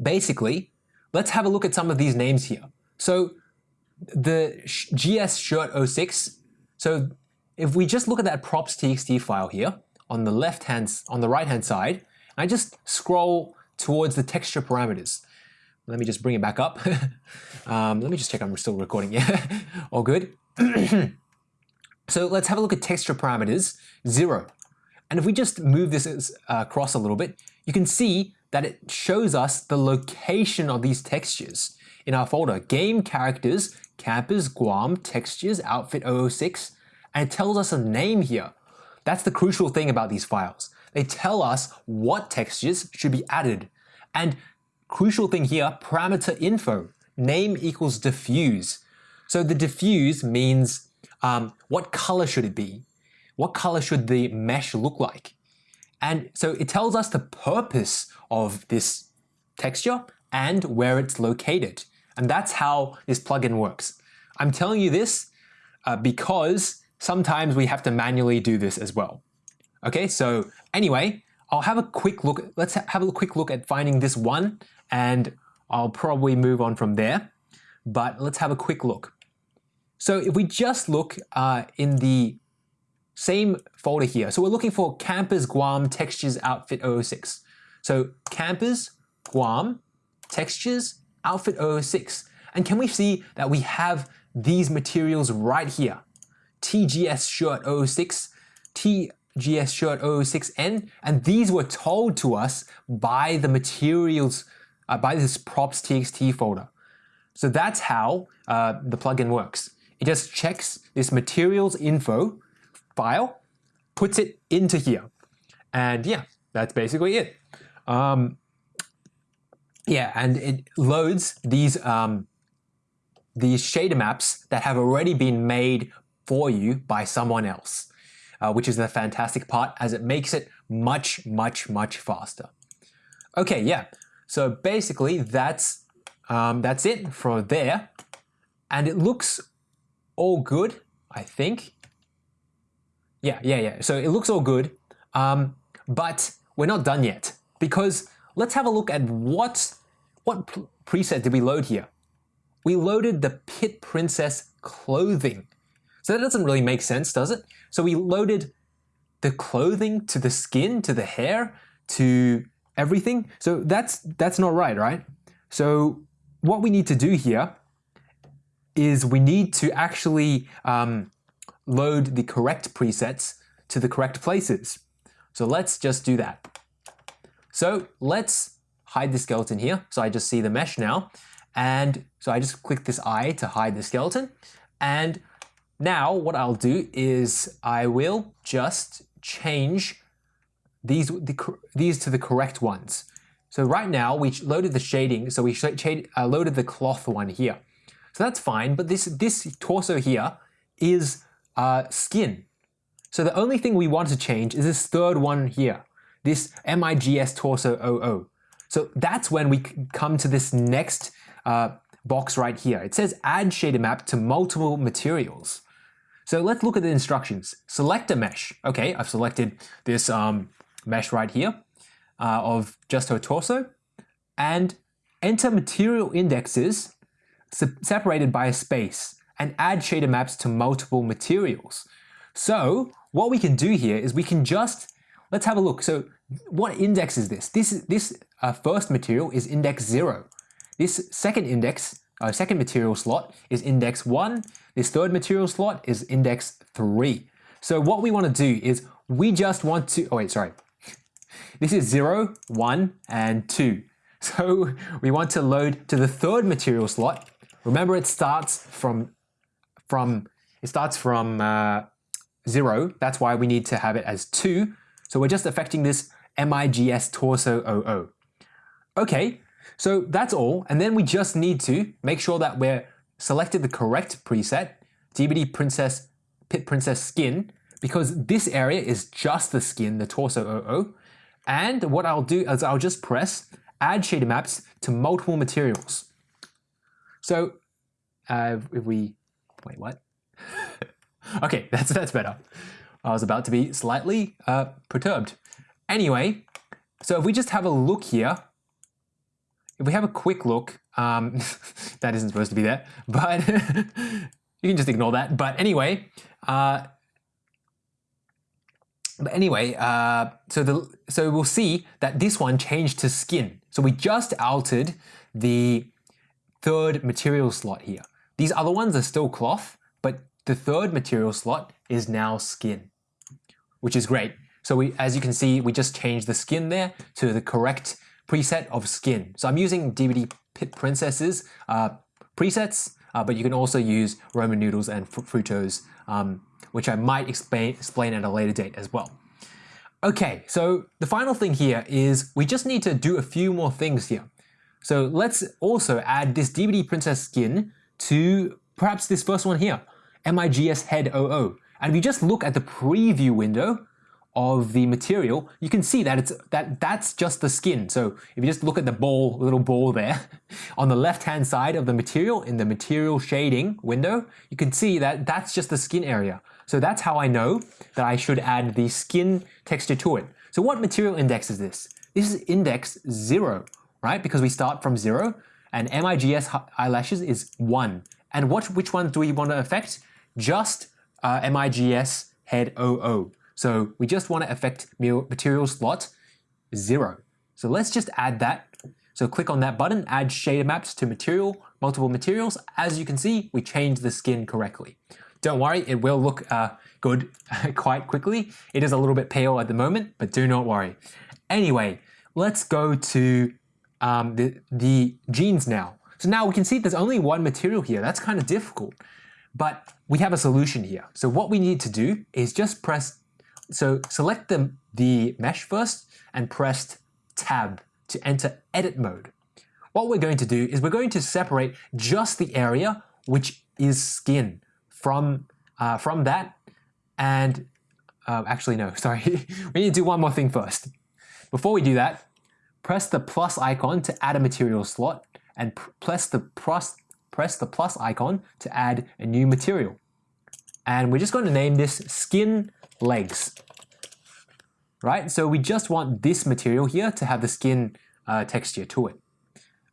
basically, let's have a look at some of these names here. So the GS shirt 06, so if we just look at that props.txt file here on the left hand, on the right hand side, I just scroll towards the texture parameters. Let me just bring it back up. um, let me just check I'm still recording. Yeah, all good. so let's have a look at texture parameters, zero. And if we just move this uh, across a little bit, you can see that it shows us the location of these textures in our folder, game characters, campers, Guam, textures, outfit 006, and it tells us a name here. That's the crucial thing about these files. They tell us what textures should be added. And crucial thing here, parameter info, name equals diffuse. So the diffuse means um, what color should it be? What color should the mesh look like? And so it tells us the purpose of this texture and where it's located. And that's how this plugin works. I'm telling you this uh, because sometimes we have to manually do this as well. Okay, so anyway, I'll have a quick look. Let's ha have a quick look at finding this one and I'll probably move on from there. But let's have a quick look. So if we just look uh, in the same folder here, so we're looking for Campers Guam Textures Outfit 006. So Campers Guam Textures Outfit 006. And can we see that we have these materials right here? TGS Shirt 006, TGS Shirt 006N, and these were told to us by the materials, uh, by this props txt folder. So that's how uh, the plugin works. It just checks this materials info file puts it into here. And yeah, that's basically it. Um, yeah, and it loads these um, these shader maps that have already been made for you by someone else, uh, which is the fantastic part as it makes it much, much, much faster. Okay, yeah. So basically, that's um, that's it for there, and it looks all good. I think. Yeah, yeah, yeah. So it looks all good, um, but we're not done yet because let's have a look at what what preset did we load here. We loaded the Pit Princess clothing. So that doesn't really make sense, does it? So we loaded the clothing to the skin, to the hair, to everything. So that's that's not right, right? So what we need to do here is we need to actually um, load the correct presets to the correct places. So let's just do that. So let's hide the skeleton here. So I just see the mesh now. And so I just click this eye to hide the skeleton. And now what I'll do is I will just change these, the, these to the correct ones. So right now we loaded the shading, so we uh, loaded the cloth one here. So that's fine, but this, this torso here is uh, skin. So the only thing we want to change is this third one here, this MIGS torso 00. So that's when we come to this next uh, box right here. It says add shader map to multiple materials. So let's look at the instructions. Select a mesh. Okay, I've selected this um, mesh right here uh, of just her torso and enter material indexes separated by a space and add shader maps to multiple materials. So what we can do here is we can just, let's have a look. So what index is this? This, this uh, first material is index 0. This second index, uh, second material slot is index 1. This third material slot is index 3. So what we want to do is we just want to, oh wait, sorry. This is 0, 1, and 2. So we want to load to the third material slot. Remember it starts from, from it starts from uh, 0. That's why we need to have it as 2. So we're just affecting this MIGS torso 00. Okay, so that's all. And then we just need to make sure that we're selected the correct preset, DBD Princess Pit Princess Skin, because this area is just the skin, the torso 00. And what I'll do is I'll just press add shader maps to multiple materials. So uh, if we, wait, what? okay, that's, that's better. I was about to be slightly uh, perturbed. Anyway, so if we just have a look here, if we have a quick look, um, that isn't supposed to be there, but you can just ignore that. But anyway, uh, but anyway, uh, so the so we'll see that this one changed to skin. So we just altered the third material slot here. These other ones are still cloth, but the third material slot is now skin, which is great. So we, as you can see, we just changed the skin there to the correct preset of skin. So I'm using DBD Pit Princesses uh, presets, uh, but you can also use Roman noodles and Frutos, um, which I might explain, explain at a later date as well. Okay, so the final thing here is we just need to do a few more things here. So let's also add this DBD Princess skin to perhaps this first one here, MIGS head 00. And if you just look at the preview window, of the material, you can see that it's that that's just the skin. So if you just look at the ball, little ball there, on the left-hand side of the material in the material shading window, you can see that that's just the skin area. So that's how I know that I should add the skin texture to it. So what material index is this? This is index zero, right? Because we start from zero and MIGS eyelashes is one. And what, which ones do we want to affect? Just uh, MIGS head 00. So we just want to affect material slot 0. So let's just add that. So click on that button, add shader maps to material, multiple materials. As you can see, we changed the skin correctly. Don't worry, it will look uh, good quite quickly. It is a little bit pale at the moment, but do not worry. Anyway, let's go to um, the, the jeans now. So now we can see there's only one material here. That's kind of difficult, but we have a solution here. So what we need to do is just press so select the, the mesh first and press tab to enter edit mode. What we're going to do is we're going to separate just the area which is skin from, uh, from that and uh, actually no, sorry, we need to do one more thing first. Before we do that, press the plus icon to add a material slot and press the plus, press the plus icon to add a new material. And we're just going to name this skin legs. Right, so we just want this material here to have the skin uh, texture to it.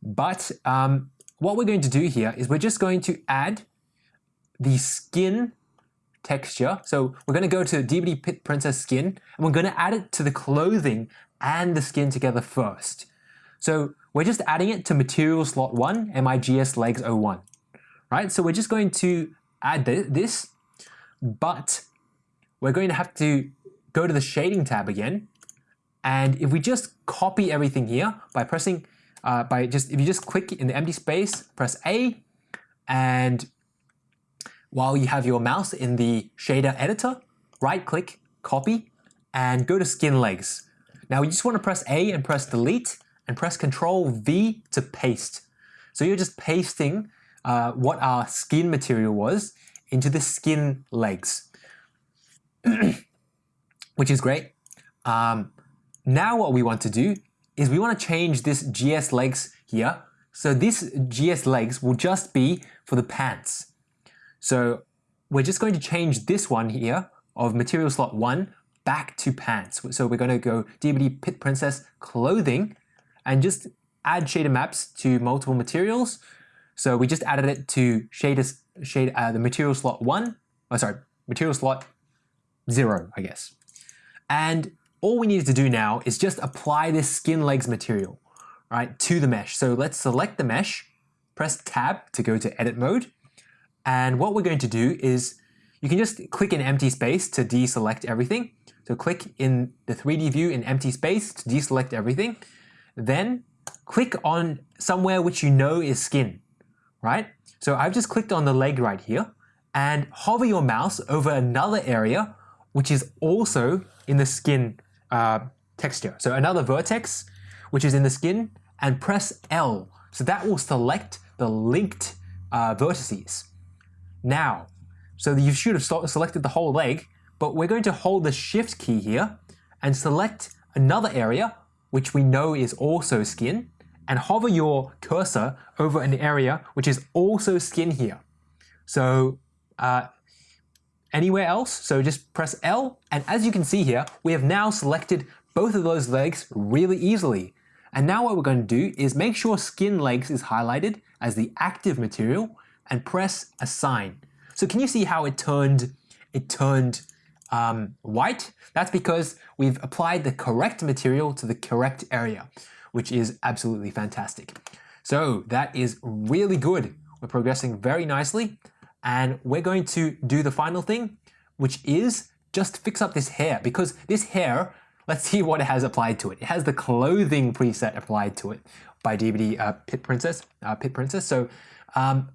But um, what we're going to do here is we're just going to add the skin texture. So we're going to go to DBD Pit Princess skin and we're going to add it to the clothing and the skin together first. So we're just adding it to material slot 1, MIGS legs 01. Right, so we're just going to add this, but we're going to have to go to the shading tab again. And if we just copy everything here by pressing, uh, by just, if you just click in the empty space, press A, and while you have your mouse in the shader editor, right click, copy, and go to skin legs. Now you just want to press A and press delete and press Control V to paste. So you're just pasting uh, what our skin material was into the skin legs, which is great. Um, now what we want to do is we want to change this GS legs here. So this GS legs will just be for the pants. So we're just going to change this one here of material slot 1 back to pants. So we're going to go DBD Pit Princess clothing and just add shader maps to multiple materials. So we just added it to shader, shade, uh, the material slot 1, oh sorry, material slot 0, I guess. And all we need to do now is just apply this skin legs material right, to the mesh. So let's select the mesh, press tab to go to edit mode, and what we're going to do is you can just click in empty space to deselect everything. So click in the 3D view in empty space to deselect everything. Then click on somewhere which you know is skin, right? So I've just clicked on the leg right here and hover your mouse over another area which is also in the skin uh, texture. So another vertex which is in the skin and press L. So that will select the linked uh, vertices. Now, so you should have selected the whole leg, but we're going to hold the shift key here and select another area which we know is also skin and hover your cursor over an area which is also skin here. So uh, anywhere else, so just press L and as you can see here, we have now selected both of those legs really easily. And now what we're going to do is make sure skin legs is highlighted as the active material and press assign. So can you see how it turned, it turned um, white? That's because we've applied the correct material to the correct area, which is absolutely fantastic. So that is really good. We're progressing very nicely and we're going to do the final thing, which is just fix up this hair because this hair, let's see what it has applied to it. It has the clothing preset applied to it by DBD uh, Pit Princess. Uh, Pit Princess. So um,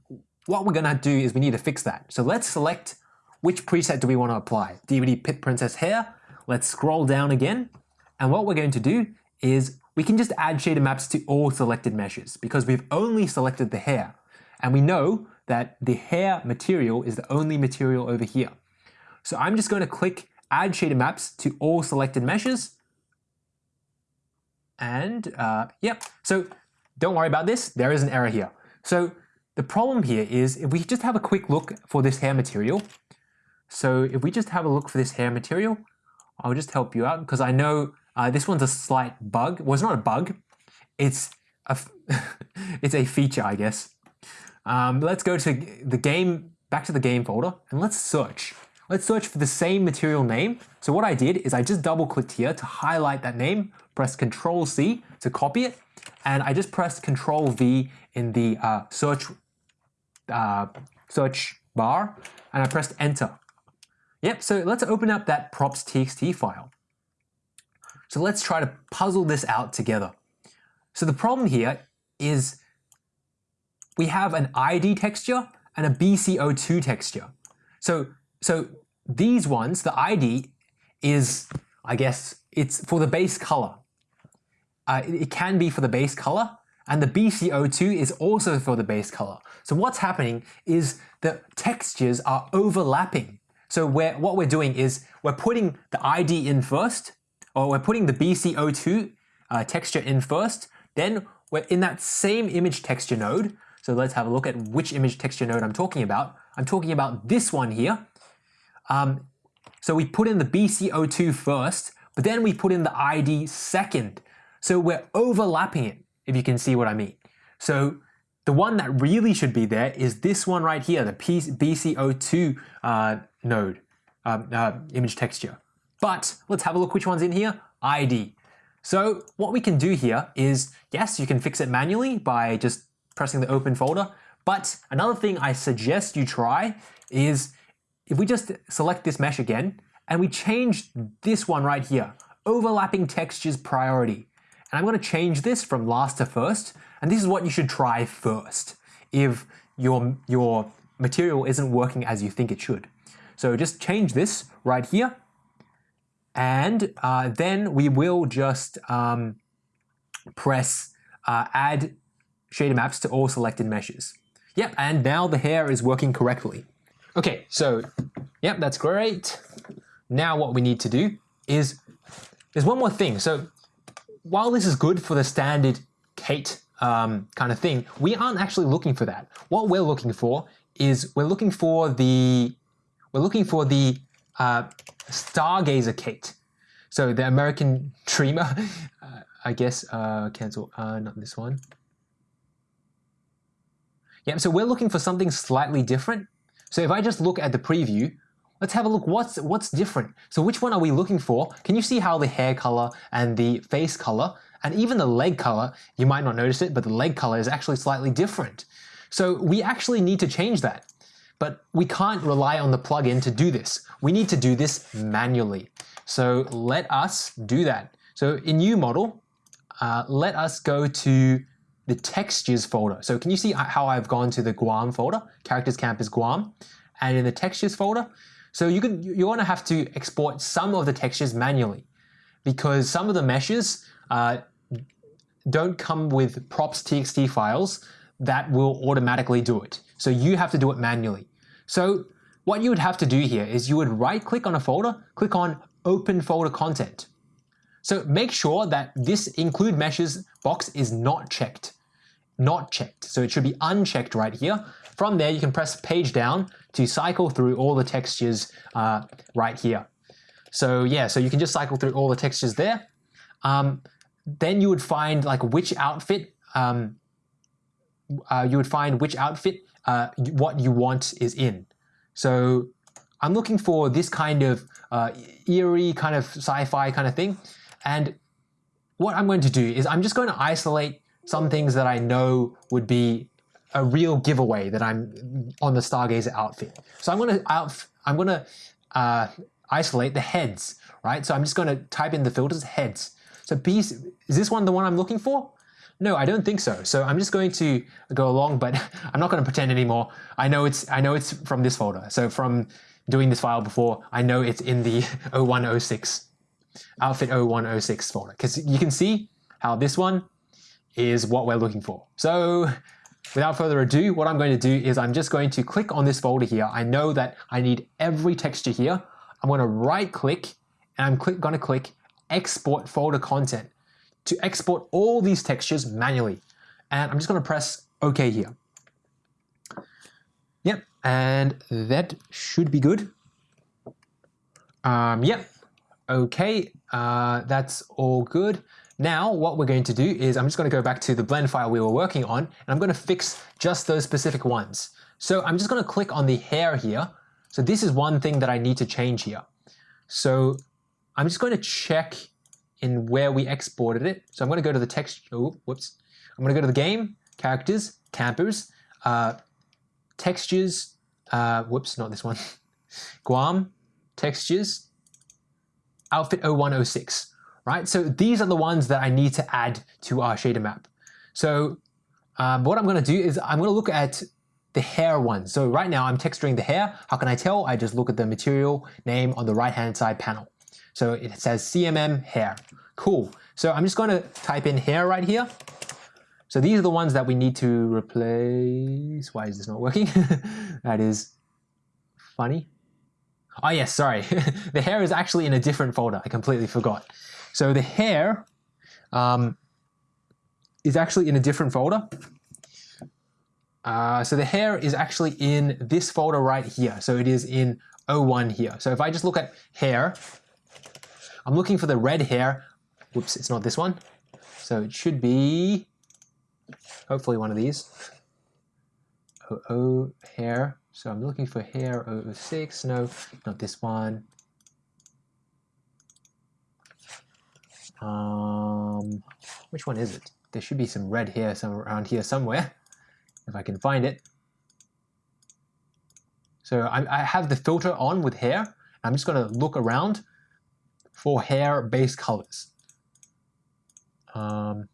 what we're going to do is we need to fix that. So let's select which preset do we want to apply. DBD Pit Princess Hair. Let's scroll down again. And what we're going to do is we can just add shader maps to all selected meshes because we've only selected the hair. And we know that the hair material is the only material over here. So I'm just going to click add shader maps to all selected meshes. And uh, yep, so don't worry about this, there is an error here. So the problem here is if we just have a quick look for this hair material. So if we just have a look for this hair material, I'll just help you out because I know uh, this one's a slight bug. Well, it's not a bug. It's a, it's a feature, I guess. Um, let's go to the game, back to the game folder, and let's search. Let's search for the same material name. So what I did is I just double clicked here to highlight that name, press Control C to copy it, and I just pressed Control V in the uh, search uh, search bar and I pressed enter. Yep, so let's open up that props.txt file. So let's try to puzzle this out together. So the problem here is we have an ID texture and a BCO2 texture. So, so these ones, the ID, is, I guess, it's for the base color. Uh, it, can be for the base color, and the BCO2 is also for the base color. So what's happening is the textures are overlapping. So we're, what we're doing is we're putting the ID in first, or we're putting the BCO2 uh, texture in first, then we're in that same image texture node. So let's have a look at which image texture node I'm talking about. I'm talking about this one here. Um, so we put in the BCO2 first, but then we put in the ID second. So we're overlapping it, if you can see what I mean. So the one that really should be there is this one right here, the BCO2 uh, node, um, uh, image texture. But let's have a look which one's in here, ID. So what we can do here is, yes, you can fix it manually by just pressing the open folder. But another thing I suggest you try is if we just select this mesh again and we change this one right here, overlapping textures priority. And I'm going to change this from last to first. And this is what you should try first if your, your material isn't working as you think it should. So just change this right here. And uh, then we will just um, press uh, add shader maps to all selected meshes. Yep, and now the hair is working correctly. Okay, so, yep, that's great. Now what we need to do is, there's one more thing. So while this is good for the standard Kate um, kind of thing, we aren't actually looking for that. What we're looking for is we're looking for the, we're looking for the uh, Stargazer Kate. So the American Dreamer, uh, I guess, uh, cancel, uh, not this one. Yeah, so we're looking for something slightly different. So if I just look at the preview, let's have a look what's what's different. So which one are we looking for? Can you see how the hair color and the face color and even the leg color, you might not notice it, but the leg color is actually slightly different. So we actually need to change that. But we can't rely on the plugin to do this. We need to do this manually. So let us do that. So in UModel, uh, let us go to the textures folder. So can you see how I've gone to the Guam folder, characters campers Guam, and in the textures folder, so you can you're to have to export some of the textures manually because some of the meshes uh, don't come with props.txt files that will automatically do it. So you have to do it manually. So what you would have to do here is you would right click on a folder, click on open folder content. So make sure that this include meshes box is not checked. Not checked. So it should be unchecked right here. From there, you can press page down to cycle through all the textures uh, right here. So yeah, so you can just cycle through all the textures there. Um, then you would find like which outfit, um, uh, you would find which outfit uh, what you want is in. So I'm looking for this kind of uh, eerie kind of sci-fi kind of thing. And what I'm going to do is I'm just going to isolate some things that I know would be a real giveaway that I'm on the Stargazer outfit. So I'm going to out, I'm going to uh, isolate the heads, right? So I'm just going to type in the filters heads. So is this one the one I'm looking for? No, I don't think so. So I'm just going to go along, but I'm not going to pretend anymore. I know it's I know it's from this folder. So from doing this file before, I know it's in the 0106 outfit 0106 folder because you can see how this one is what we're looking for. So without further ado, what I'm going to do is I'm just going to click on this folder here. I know that I need every texture here. I'm going to right click and I'm click, going to click export folder content to export all these textures manually. And I'm just going to press OK here. Yep, and that should be good. Um, yep, okay, uh, that's all good. Now what we're going to do is I'm just going to go back to the blend file we were working on and I'm going to fix just those specific ones. So I'm just going to click on the hair here. So this is one thing that I need to change here. So I'm just going to check in where we exported it. So I'm going to go to the text, oh, whoops. I'm going to go to the game, characters, campers, uh, textures, uh, whoops, not this one, Guam, textures, outfit 0106 right? So these are the ones that I need to add to our shader map. So um, what I'm going to do is I'm going to look at the hair one. So right now I'm texturing the hair. How can I tell? I just look at the material name on the right hand side panel. So it says CMM hair. Cool. So I'm just going to type in hair right here. So these are the ones that we need to replace. Why is this not working? that is funny. Oh yes, sorry. the hair is actually in a different folder. I completely forgot. So the hair um, is actually in a different folder. Uh, so the hair is actually in this folder right here. So it is in O1 here. So if I just look at hair, I'm looking for the red hair. Whoops, it's not this one. So it should be, hopefully one of these. Oh, oh hair. So I'm looking for hair 006. No, not this one. Um, which one is it? There should be some red hair somewhere around here somewhere, if I can find it. So I, I have the filter on with hair. I'm just going to look around for hair base colors. Um,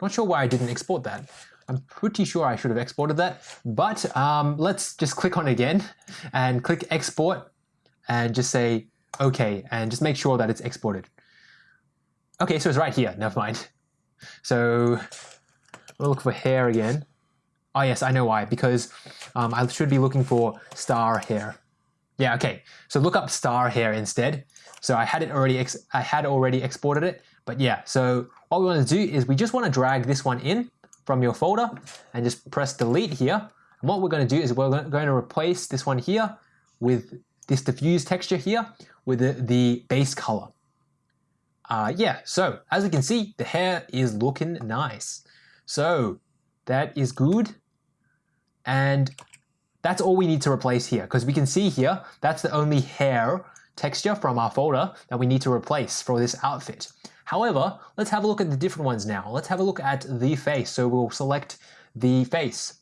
not sure why I didn't export that. I'm pretty sure I should have exported that, but um, let's just click on again and click export and just say okay and just make sure that it's exported. Okay, so it's right here, never mind. So we'll look for hair again. Oh yes, I know why, because um, I should be looking for star hair. Yeah, okay. So look up star hair instead. So I had it already, I had already exported it, but yeah. So what we want to do is we just want to drag this one in from your folder and just press delete here. And what we're going to do is we're going to replace this one here with this diffuse texture here with the, the base color. Uh, yeah, so as you can see, the hair is looking nice. So that is good. And that's all we need to replace here because we can see here, that's the only hair texture from our folder that we need to replace for this outfit. However, let's have a look at the different ones now. Let's have a look at the face. So we'll select the face.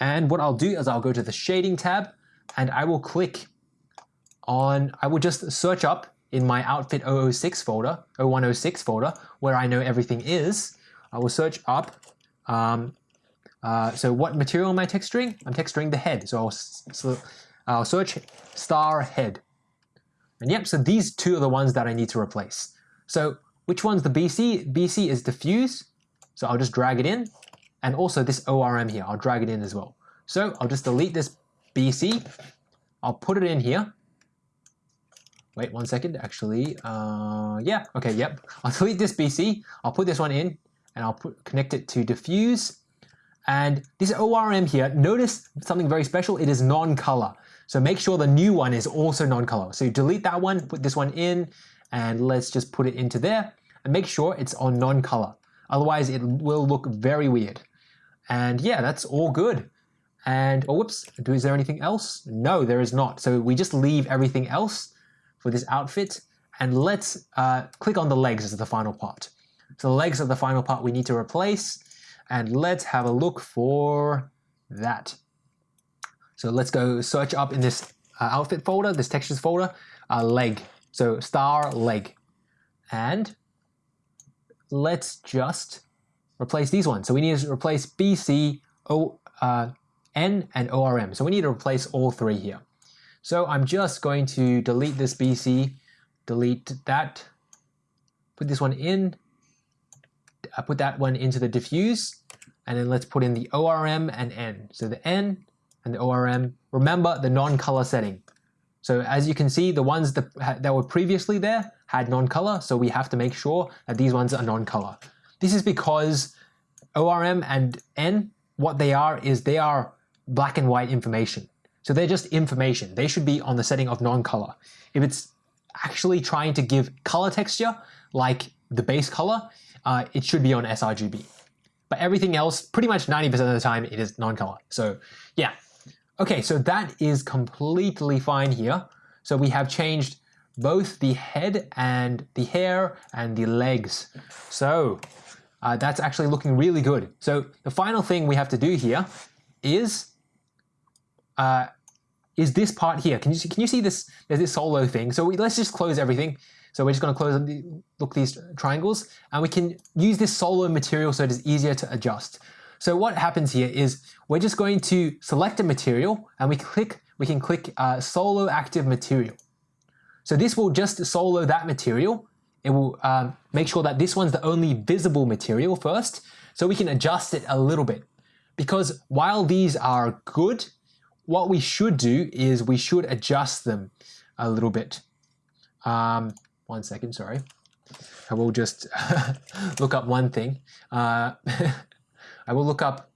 And what I'll do is I'll go to the shading tab and I will click on, I will just search up in my outfit 006 folder, 0106 folder, where I know everything is. I will search up um, uh, so what material am I texturing? I'm texturing the head. So I'll, so I'll search star head. And yep, so these two are the ones that I need to replace. So which one's the BC? BC is diffuse. So I'll just drag it in. And also this ORM here, I'll drag it in as well. So I'll just delete this BC. I'll put it in here. Wait one second, actually, uh, yeah, okay, yep. I'll delete this BC, I'll put this one in, and I'll put, connect it to diffuse, and this ORM here, notice something very special, it is non-color. So make sure the new one is also non-color. So you delete that one, put this one in, and let's just put it into there, and make sure it's on non-color. Otherwise it will look very weird. And yeah, that's all good. And, oh whoops, is there anything else? No, there is not. So we just leave everything else for this outfit, and let's uh, click on the legs as the final part. So the legs are the final part we need to replace. And let's have a look for that. So let's go search up in this uh, outfit folder, this textures folder, uh, leg. So star leg. And let's just replace these ones. So we need to replace BC, O, uh, N, and ORM. So we need to replace all three here. So I'm just going to delete this BC, delete that, put this one in, I put that one into the diffuse, and then let's put in the ORM and N. So the N and the ORM, remember the non-color setting. So as you can see, the ones that, that were previously there had non-color, so we have to make sure that these ones are non-color. This is because ORM and N, what they are is they are black and white information. So they're just information. They should be on the setting of non-color. If it's actually trying to give color texture, like the base color, uh, it should be on sRGB. But everything else, pretty much 90% of the time, it is non-color. So yeah. Okay, so that is completely fine here. So we have changed both the head and the hair and the legs. So uh, that's actually looking really good. So the final thing we have to do here is uh, is this part here. Can you see, can you see this? There's this solo thing. So we, let's just close everything. So we're just going to close the, look these triangles and we can use this solo material so it is easier to adjust. So what happens here is we're just going to select a material and we click we can click uh, solo active material. So this will just solo that material. It will um, make sure that this one's the only visible material first, so we can adjust it a little bit. Because while these are good, what we should do is we should adjust them a little bit. Um, one second, sorry. I will just look up one thing. Uh, I will look up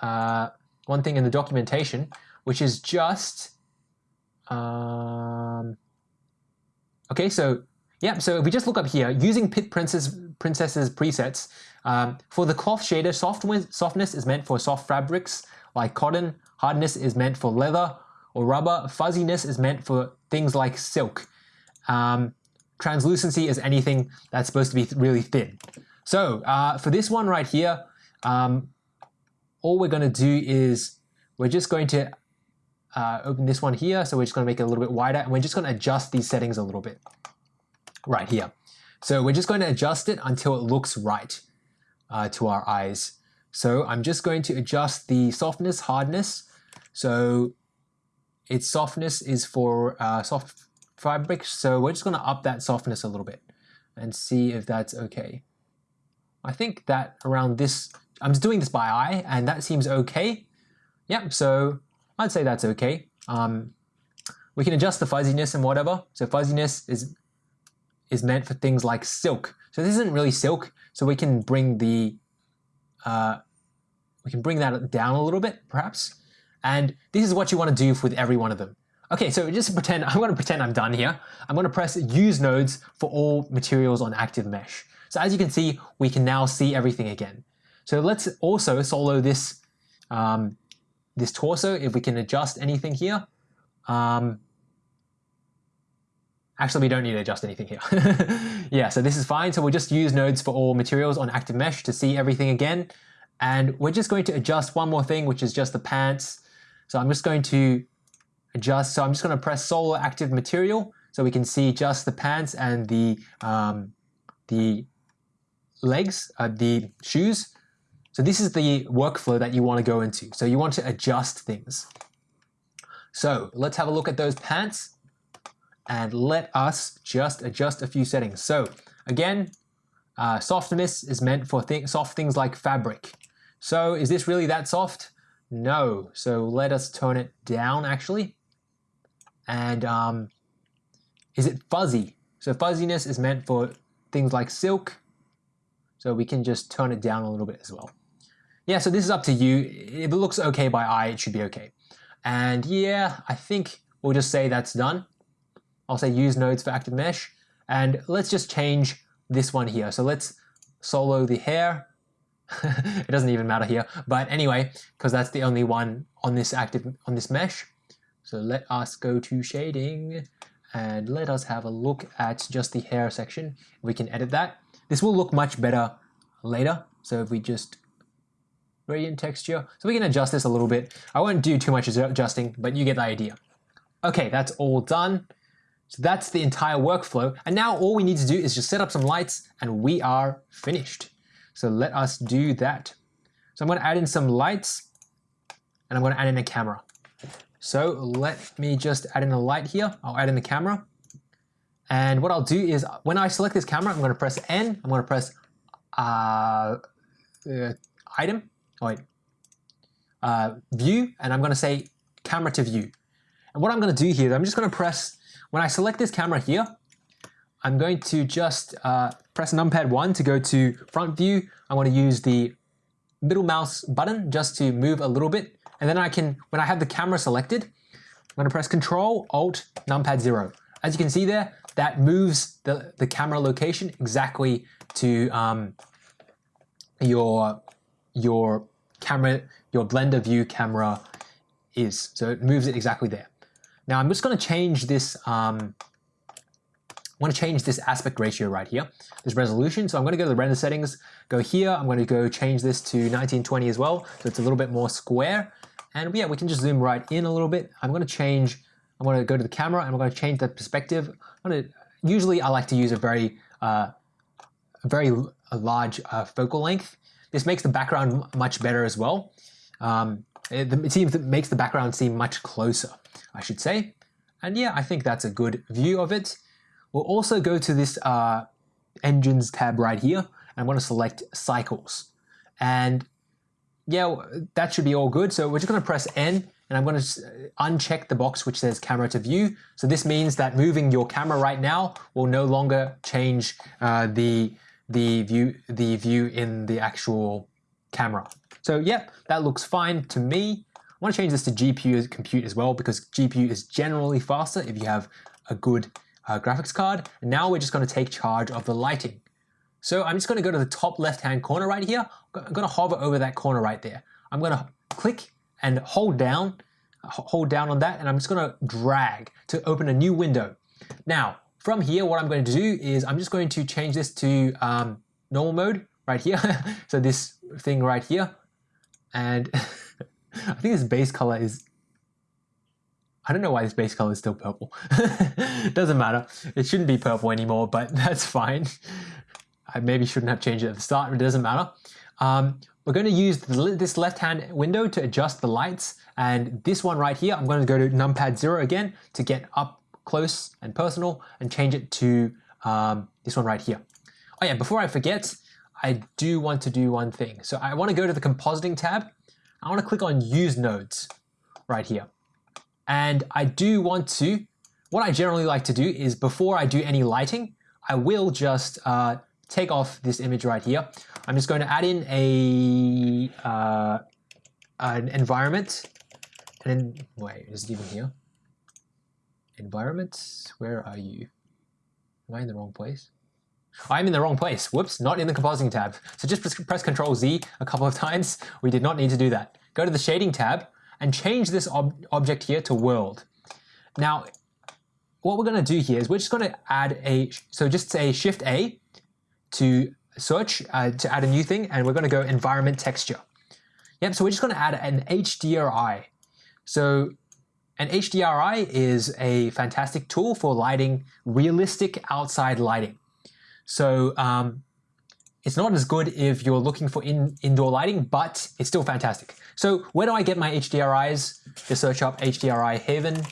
uh, one thing in the documentation, which is just, um, okay, so yeah, so if we just look up here, using Pit Princess, Princess's presets, um, for the cloth shader, softness is meant for soft fabrics like cotton, hardness is meant for leather or rubber, fuzziness is meant for things like silk. Um, translucency is anything that's supposed to be really thin. So uh, for this one right here, um, all we're going to do is we're just going to uh, open this one here. So we're just going to make it a little bit wider and we're just going to adjust these settings a little bit right here. So we're just going to adjust it until it looks right uh, to our eyes. So I'm just going to adjust the softness, hardness. So its softness is for uh, soft fabric. So we're just going to up that softness a little bit and see if that's okay. I think that around this, I'm just doing this by eye and that seems okay. Yep, so I'd say that's okay. Um, we can adjust the fuzziness and whatever. So fuzziness is is meant for things like silk. So this isn't really silk, so we can bring the uh, we can bring that down a little bit, perhaps. And this is what you want to do with every one of them. Okay, so just pretend, I'm to pretend I'm done here. I'm going to press use nodes for all materials on active mesh. So as you can see, we can now see everything again. So let's also solo this, um, this torso if we can adjust anything here. Um, actually, we don't need to adjust anything here. yeah, so this is fine. So we'll just use nodes for all materials on active mesh to see everything again. And we're just going to adjust one more thing, which is just the pants. So I'm just going to adjust. So I'm just going to press solo active material so we can see just the pants and the um, the legs, uh, the shoes. So this is the workflow that you want to go into. So you want to adjust things. So let's have a look at those pants and let us just adjust a few settings. So again, uh, softness is meant for th soft things like fabric. So is this really that soft? No. So let us turn it down actually. And um, is it fuzzy? So fuzziness is meant for things like silk. So we can just turn it down a little bit as well. Yeah, so this is up to you. If it looks okay by eye, it should be okay. And yeah, I think we'll just say that's done. I'll say use nodes for active mesh. And let's just change this one here. So let's solo the hair. it doesn't even matter here. But anyway, because that's the only one on this active on this mesh. So let us go to shading and let us have a look at just the hair section. We can edit that. This will look much better later. So if we just gradient texture, so we can adjust this a little bit. I won't do too much adjusting, but you get the idea. Okay, that's all done. So that's the entire workflow. And now all we need to do is just set up some lights and we are finished. So let us do that. So I'm going to add in some lights and I'm going to add in a camera. So let me just add in a light here. I'll add in the camera. And what I'll do is when I select this camera, I'm going to press N. I'm going to press uh, uh, item, oh wait, uh, view, and I'm going to say camera to view. And what I'm going to do here, I'm just going to press, when I select this camera here, I'm going to just uh, press numpad 1 to go to front view. I want to use the middle mouse button just to move a little bit. And then I can, when I have the camera selected, I'm going to press Control, Alt, Numpad 0. As you can see there, that moves the, the camera location exactly to um, your, your camera, your Blender view camera is. So it moves it exactly there. Now I'm just going to change this um, I want to change this aspect ratio right here, this resolution. So I'm going to go to the render settings, go here. I'm going to go change this to 1920 as well. So it's a little bit more square. And yeah, we can just zoom right in a little bit. I'm going to change, I'm to go to the camera and I'm going to change the perspective. I'm to, usually I like to use a very, uh, a very a large uh, focal length. This makes the background much better as well. Um, it, it seems it makes the background seem much closer, I should say. And yeah, I think that's a good view of it. We'll also go to this uh, engines tab right here. And I'm going to select cycles. And yeah, that should be all good. So we're just going to press N and I'm going to uncheck the box which says camera to view. So this means that moving your camera right now will no longer change uh, the the view the view in the actual camera. So yeah, that looks fine to me. I want to change this to GPU compute as well because GPU is generally faster if you have a good uh, graphics card. And now we're just going to take charge of the lighting. So I'm just going to go to the top left-hand corner right here. I'm going to hover over that corner right there. I'm going to click and hold down, hold down on that, and I'm just going to drag to open a new window. Now, from here, what I'm going to do is I'm just going to change this to um, normal mode right here. so this thing right here. And I think this base color is I don't know why this base color is still purple. Doesn't matter. It shouldn't be purple anymore, but that's fine. I maybe shouldn't have changed it at the start, but it doesn't matter. Um, we're going to use this left-hand window to adjust the lights, and this one right here, I'm going to go to numpad 0 again to get up close and personal and change it to um, this one right here. Oh yeah, before I forget, I do want to do one thing. So I want to go to the compositing tab. I want to click on use nodes right here. And I do want to, what I generally like to do is before I do any lighting, I will just uh, take off this image right here. I'm just going to add in a uh, an environment. And then, wait, is it even here? Environment, where are you? Am I in the wrong place? I'm in the wrong place. Whoops, not in the compositing tab. So just press, press Control Z a couple of times. We did not need to do that. Go to the shading tab and change this ob object here to world. Now, what we're going to do here is we're just going to add a, so just say Shift A to search uh, to add a new thing, and we're going to go environment texture. Yep, so we're just going to add an HDRI. So an HDRI is a fantastic tool for lighting realistic outside lighting. So um, it's not as good if you're looking for in, indoor lighting, but it's still fantastic. So where do I get my HDRIs? Just search up HDRI Haven.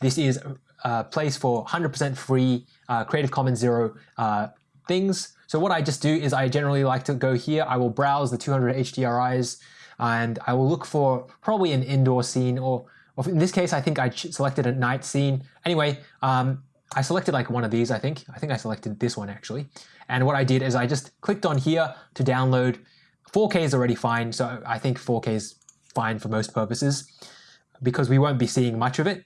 This is a place for 100% free uh, Creative Commons Zero uh, things. So what I just do is I generally like to go here, I will browse the 200 HDRIs and I will look for probably an indoor scene or, or in this case I think I selected a night scene. Anyway, um, I selected like one of these I think. I think I selected this one actually. And what I did is I just clicked on here to download. 4K is already fine, so I think 4K is fine for most purposes because we won't be seeing much of it.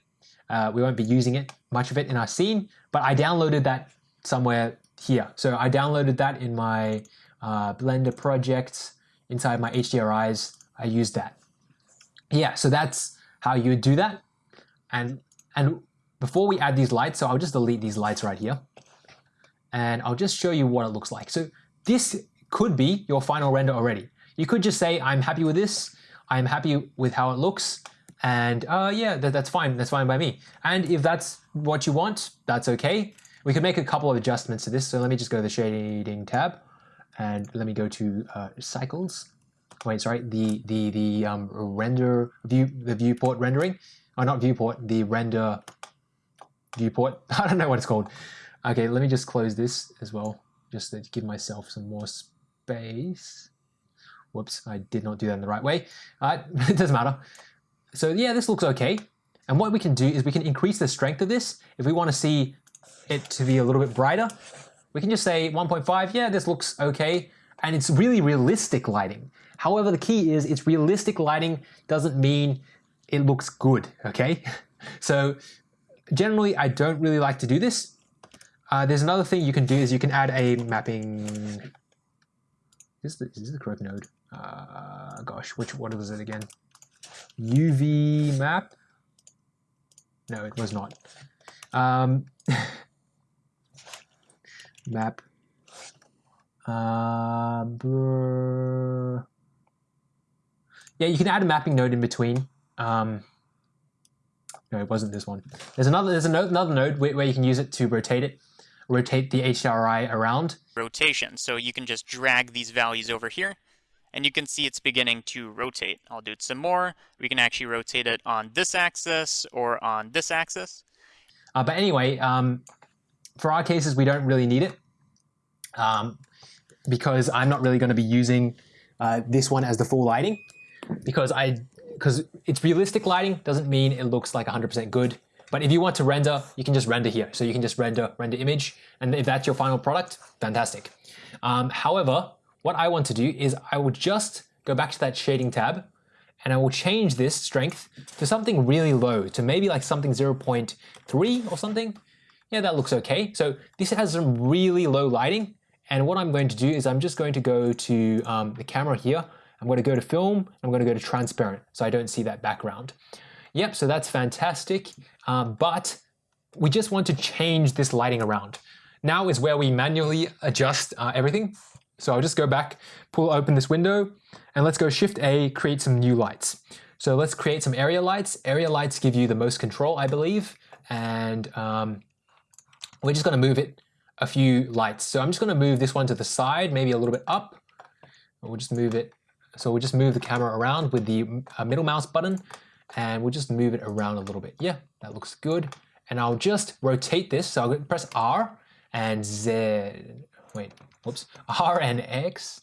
Uh, we won't be using it, much of it in our scene, but I downloaded that somewhere here. So I downloaded that in my uh, Blender project inside my HDRIs. I used that. Yeah, so that's how you do that. And, and before we add these lights, so I'll just delete these lights right here. And I'll just show you what it looks like. So this could be your final render already. You could just say, I'm happy with this. I'm happy with how it looks. And uh, yeah, that, that's fine. That's fine by me. And if that's what you want, that's okay. We can make a couple of adjustments to this. So let me just go to the shading tab and let me go to uh, cycles. Wait, sorry, the the the um, render view the viewport rendering, or not viewport, the render viewport. I don't know what it's called. Okay, let me just close this as well, just to give myself some more space. Whoops, I did not do that in the right way. Uh, it doesn't matter. So yeah, this looks okay. And what we can do is we can increase the strength of this. If we want to see it to be a little bit brighter, we can just say 1.5, yeah, this looks okay. And it's really realistic lighting. However, the key is it's realistic lighting doesn't mean it looks good, okay? So generally, I don't really like to do this. Uh, there's another thing you can do is you can add a mapping. Is this, is this the correct node? Uh, gosh, which what was it again? UV map? No, it was not. Um, map. Uh, yeah, you can add a mapping node in between. Um, no, it wasn't this one. There's another. There's another node where, where you can use it to rotate it, rotate the HDRI around. Rotation. So you can just drag these values over here, and you can see it's beginning to rotate. I'll do it some more. We can actually rotate it on this axis or on this axis. Uh, but anyway, um, for our cases, we don't really need it um, because I'm not really going to be using uh, this one as the full lighting because I because it's realistic lighting doesn't mean it looks like 100% good. But if you want to render, you can just render here. So you can just render render image, and if that's your final product, fantastic. Um, however, what I want to do is I will just go back to that shading tab, and I will change this strength to something really low, to maybe like something 0.3 or something. Yeah, that looks okay. So this has some really low lighting, and what I'm going to do is I'm just going to go to um, the camera here. I'm going to go to film. I'm going to go to transparent so I don't see that background. Yep, so that's fantastic. Um, but we just want to change this lighting around. Now is where we manually adjust uh, everything. So I'll just go back, pull open this window, and let's go Shift A, create some new lights. So let's create some area lights. Area lights give you the most control, I believe. And um, we're just going to move it a few lights. So I'm just going to move this one to the side, maybe a little bit up. We'll just move it. So we'll just move the camera around with the uh, middle mouse button and we'll just move it around a little bit. Yeah, that looks good. And I'll just rotate this. So I'll press R and Z. Wait, whoops. R and X.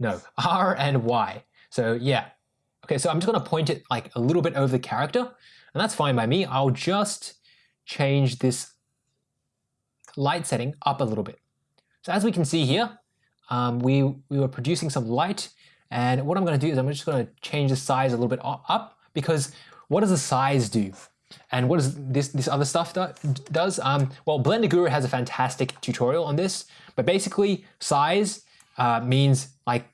No, R and Y. So yeah. Okay, so I'm just going to point it like a little bit over the character. And that's fine by me. I'll just change this light setting up a little bit. So as we can see here, um, we, we were producing some light. And what I'm going to do is I'm just going to change the size a little bit up because what does the size do? And what does this, this other stuff do, does? Um, well, Blender Guru has a fantastic tutorial on this, but basically size uh, means like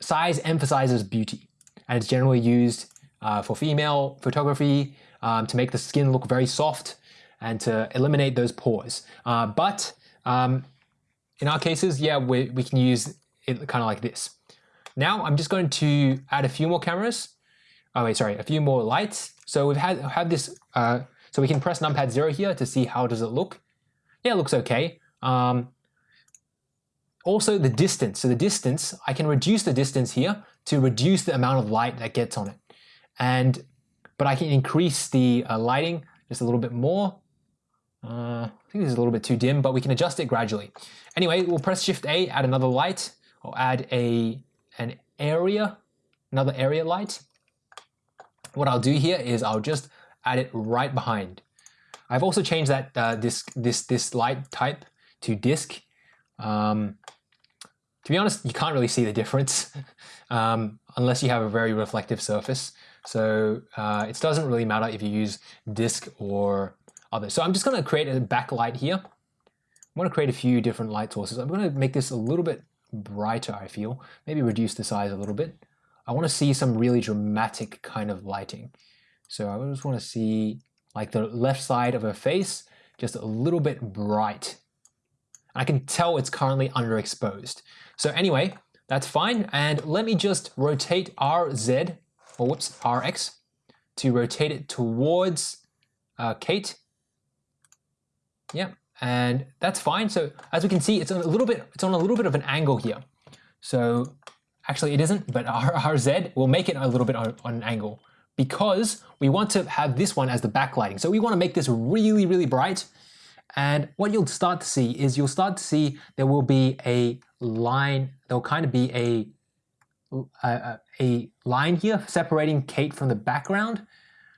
size emphasizes beauty and it's generally used uh, for female photography um, to make the skin look very soft and to eliminate those pores. Uh, but um, in our cases, yeah, we, we can use it kind of like this. Now I'm just going to add a few more cameras. Oh wait, sorry, a few more lights. So we've had have this. Uh, so we can press numpad zero here to see how does it look. Yeah, it looks okay. Um, also the distance. So the distance, I can reduce the distance here to reduce the amount of light that gets on it. And but I can increase the uh, lighting just a little bit more. I think this is a little bit too dim, but we can adjust it gradually. Anyway, we'll press Shift A, add another light, or add a an area, another area light. What I'll do here is I'll just add it right behind. I've also changed that uh, this this this light type to disk. Um, to be honest, you can't really see the difference um, unless you have a very reflective surface. So uh, it doesn't really matter if you use disk or So I'm just going to create a backlight here. I want to create a few different light sources. I'm going to make this a little bit brighter, I feel. Maybe reduce the size a little bit. I want to see some really dramatic kind of lighting. So I just want to see like the left side of her face just a little bit bright. I can tell it's currently underexposed. So anyway, that's fine. And let me just rotate RZ, or whoops, RX, to rotate it towards uh, Kate. Yeah, and that's fine. So as we can see, it's a little bit, it's on a little bit of an angle here. So actually it isn't, but our, our Z will make it a little bit on, on an angle because we want to have this one as the backlighting. So we want to make this really, really bright. And what you'll start to see is you'll start to see there will be a line, there'll kind of be a, a, a line here separating Kate from the background.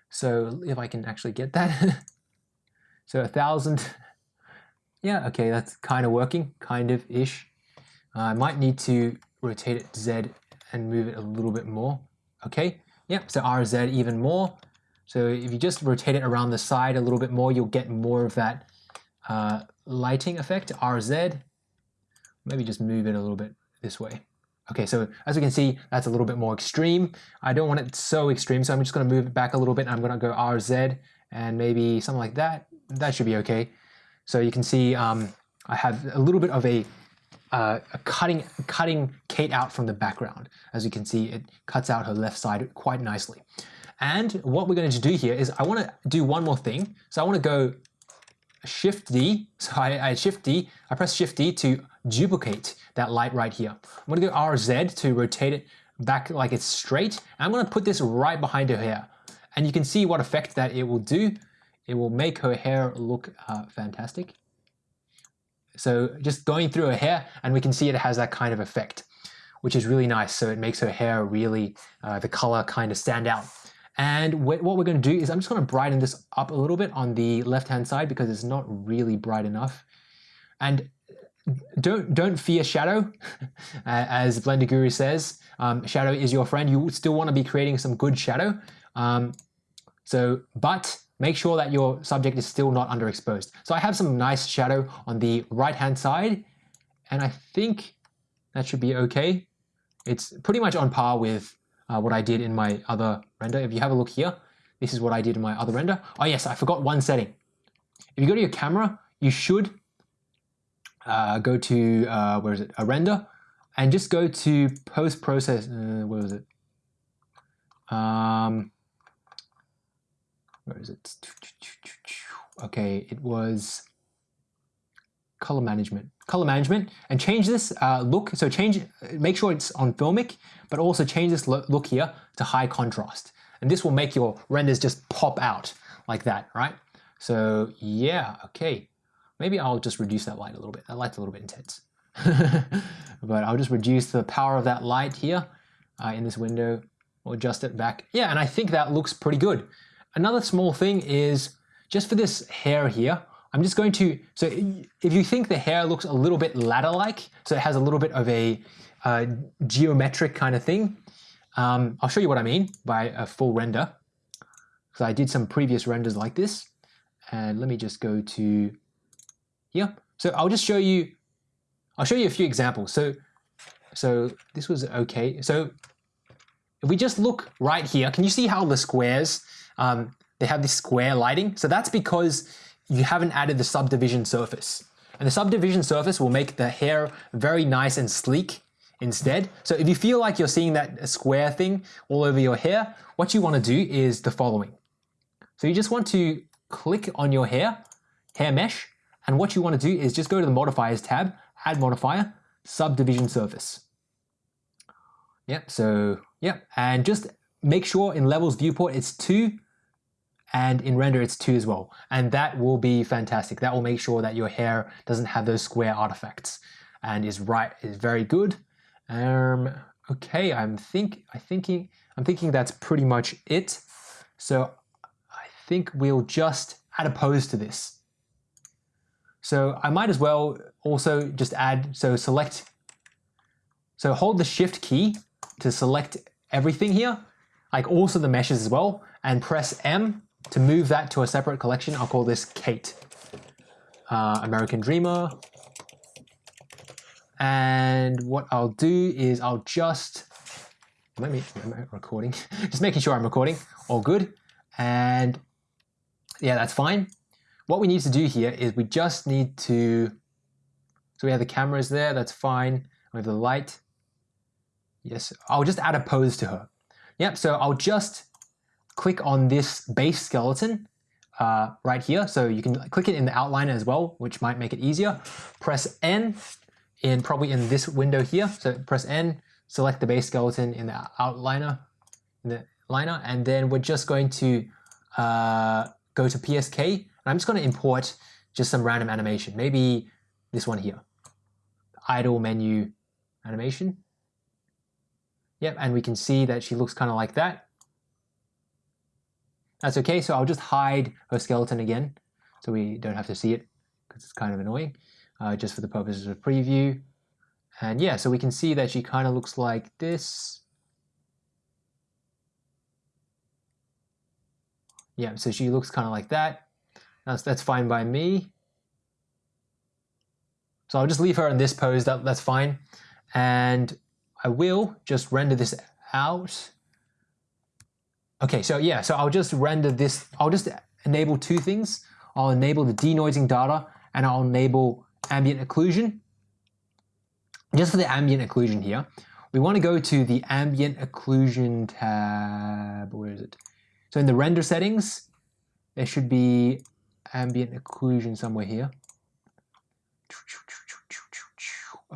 So if I can actually get that. so a thousand, yeah, okay, that's kind of working, kind of ish. Uh, I might need to rotate it Z and move it a little bit more. Okay, yep, so RZ even more. So if you just rotate it around the side a little bit more, you'll get more of that uh, lighting effect, RZ. Maybe just move it a little bit this way. Okay, so as we can see, that's a little bit more extreme. I don't want it so extreme, so I'm just gonna move it back a little bit. I'm gonna go RZ and maybe something like that. That should be okay. So you can see um, I have a little bit of a, uh, a cutting, cutting Kate out from the background. As you can see, it cuts out her left side quite nicely. And what we're going to do here is I want to do one more thing. So I want to go Shift D. So I, I Shift D, I press Shift D to duplicate that light right here. I'm going to go RZ to rotate it back like it's straight. And I'm going to put this right behind her hair. And you can see what effect that it will do it will make her hair look uh, fantastic. So just going through her hair and we can see it has that kind of effect, which is really nice. So it makes her hair really, uh, the color kind of stand out. And what we're going to do is I'm just going to brighten this up a little bit on the left hand side because it's not really bright enough. And don't don't fear shadow, as Blender Guru says. Um, shadow is your friend. You still want to be creating some good shadow. Um, so, but make sure that your subject is still not underexposed. So I have some nice shadow on the right hand side, and I think that should be okay. It's pretty much on par with uh, what I did in my other render. If you have a look here, this is what I did in my other render. Oh yes, I forgot one setting. If you go to your camera, you should uh, go to, uh, where is it, a render, and just go to post-process, uh, where was it? Um, where is it? Okay, it was color management. Color management, and change this uh, look, so change, make sure it's on filmic, but also change this look here to high contrast. And this will make your renders just pop out like that, right? So yeah, okay. Maybe I'll just reduce that light a little bit. That light's a little bit intense. but I'll just reduce the power of that light here uh, in this window. We'll adjust it back. Yeah, and I think that looks pretty good. Another small thing is just for this hair here, I'm just going to, so if you think the hair looks a little bit ladder-like, so it has a little bit of a uh, geometric kind of thing, um, I'll show you what I mean by a full render. So I did some previous renders like this. And let me just go to here. So I'll just show you, I'll show you a few examples. So, so this was okay. So if we just look right here, can you see how the squares, um, they have this square lighting? So that's because you haven't added the subdivision surface. And the subdivision surface will make the hair very nice and sleek instead. So if you feel like you're seeing that square thing all over your hair, what you want to do is the following. So you just want to click on your hair, hair mesh, and what you want to do is just go to the modifiers tab, add modifier, subdivision surface. Yep, so yep, and just make sure in levels viewport it's two and in render it's two as well. And that will be fantastic. That will make sure that your hair doesn't have those square artifacts and is right, is very good. Um, okay, I'm think, I thinking, I'm thinking that's pretty much it. So I think we'll just add a pose to this. So I might as well also just add, so select, so hold the shift key to select everything here, like also the meshes as well, and press M to move that to a separate collection. I'll call this Kate, uh, American Dreamer. And what I'll do is I'll just, let me, am I recording? just making sure I'm recording, all good. And yeah, that's fine. What we need to do here is we just need to, so we have the cameras there, that's fine. We have the light. Yes, I'll just add a pose to her. Yep, so I'll just click on this base skeleton uh, right here. So you can click it in the outliner as well, which might make it easier. Press N in probably in this window here. So press N, select the base skeleton in the outliner, in the liner, and then we're just going to uh, go to PSK And I'm just going to import just some random animation. Maybe this one here. Idle menu animation. Yep, and we can see that she looks kind of like that. That's okay, so I'll just hide her skeleton again so we don't have to see it because it's kind of annoying, uh, just for the purposes of preview. And yeah, so we can see that she kind of looks like this. Yeah, so she looks kind of like that. That's, that's fine by me. So I'll just leave her in this pose, that, that's fine. And I will just render this out. Okay, so yeah, so I'll just render this, I'll just enable two things. I'll enable the denoising data and I'll enable ambient occlusion. Just for the ambient occlusion here, we want to go to the ambient occlusion tab, where is it? So in the render settings, there should be ambient occlusion somewhere here.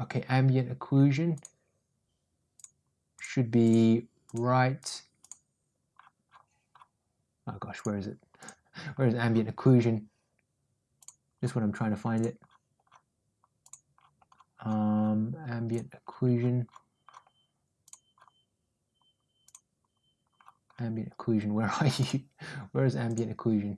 Okay, ambient occlusion should be right. Oh gosh, where is it? Where's ambient occlusion? Just when I'm trying to find it. Um, ambient occlusion. Ambient occlusion, where are you? Where is ambient occlusion?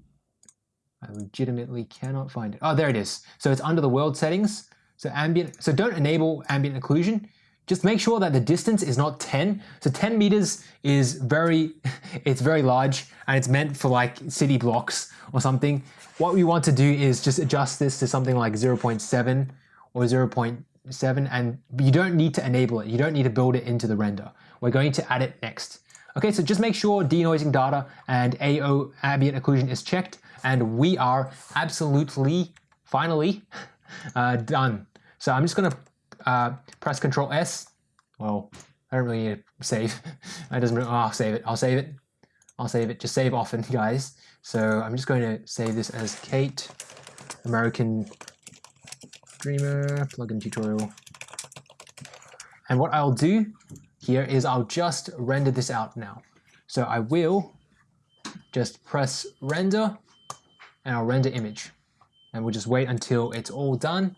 I legitimately cannot find it. Oh, there it is. So it's under the world settings. So ambient, so don't enable ambient occlusion. Just make sure that the distance is not 10. So 10 meters is very, it's very large and it's meant for like city blocks or something. What we want to do is just adjust this to something like 0.7 or 0.7 and you don't need to enable it. You don't need to build it into the render. We're going to add it next. Okay, so just make sure denoising data and AO ambient occlusion is checked and we are absolutely, finally, uh, done. So I'm just gonna uh, press Control S. Well, I don't really need to save. I doesn't. Oh, I'll save it. I'll save it. I'll save it. Just save often, guys. So I'm just going to save this as Kate, American Dreamer plugin tutorial. And what I'll do here is I'll just render this out now. So I will just press render and I'll render image. And we'll just wait until it's all done.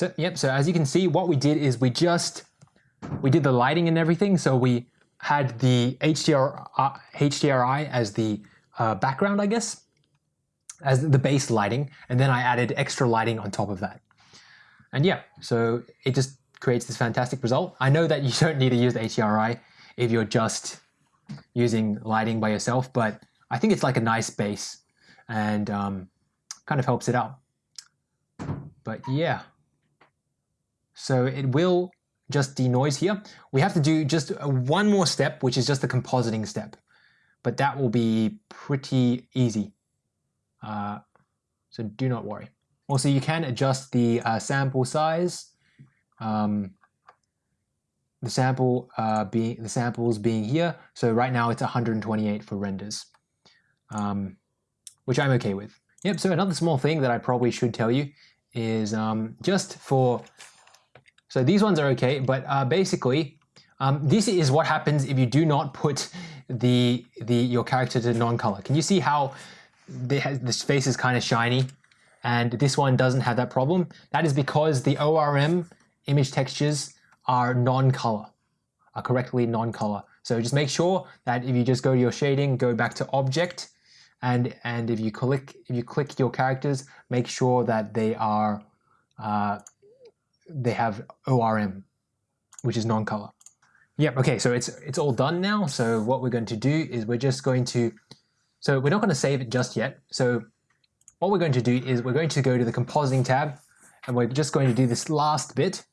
So, yep, so as you can see, what we did is we just, we did the lighting and everything. So we had the HDR, uh, HDRI as the uh, background, I guess, as the base lighting. And then I added extra lighting on top of that. And yeah, so it just creates this fantastic result. I know that you don't need to use the HDRI if you're just using lighting by yourself, but I think it's like a nice base and um, kind of helps it out. But yeah. So it will just denoise here. We have to do just one more step, which is just the compositing step. But that will be pretty easy. Uh, so do not worry. Also, you can adjust the uh, sample size. Um, the sample uh, being the samples being here. So right now it's 128 for renders, um, which I'm okay with. Yep. So another small thing that I probably should tell you is um, just for so these ones are okay, but uh, basically, um, this is what happens if you do not put the the your character to non-color. Can you see how this face is kind of shiny, and this one doesn't have that problem? That is because the ORM image textures are non-color, are correctly non-color. So just make sure that if you just go to your shading, go back to object, and and if you click if you click your characters, make sure that they are uh, they have ORM, which is non-color. Yep, okay, so it's it's all done now. So what we're going to do is we're just going to, so we're not going to save it just yet. So what we're going to do is we're going to go to the compositing tab and we're just going to do this last bit.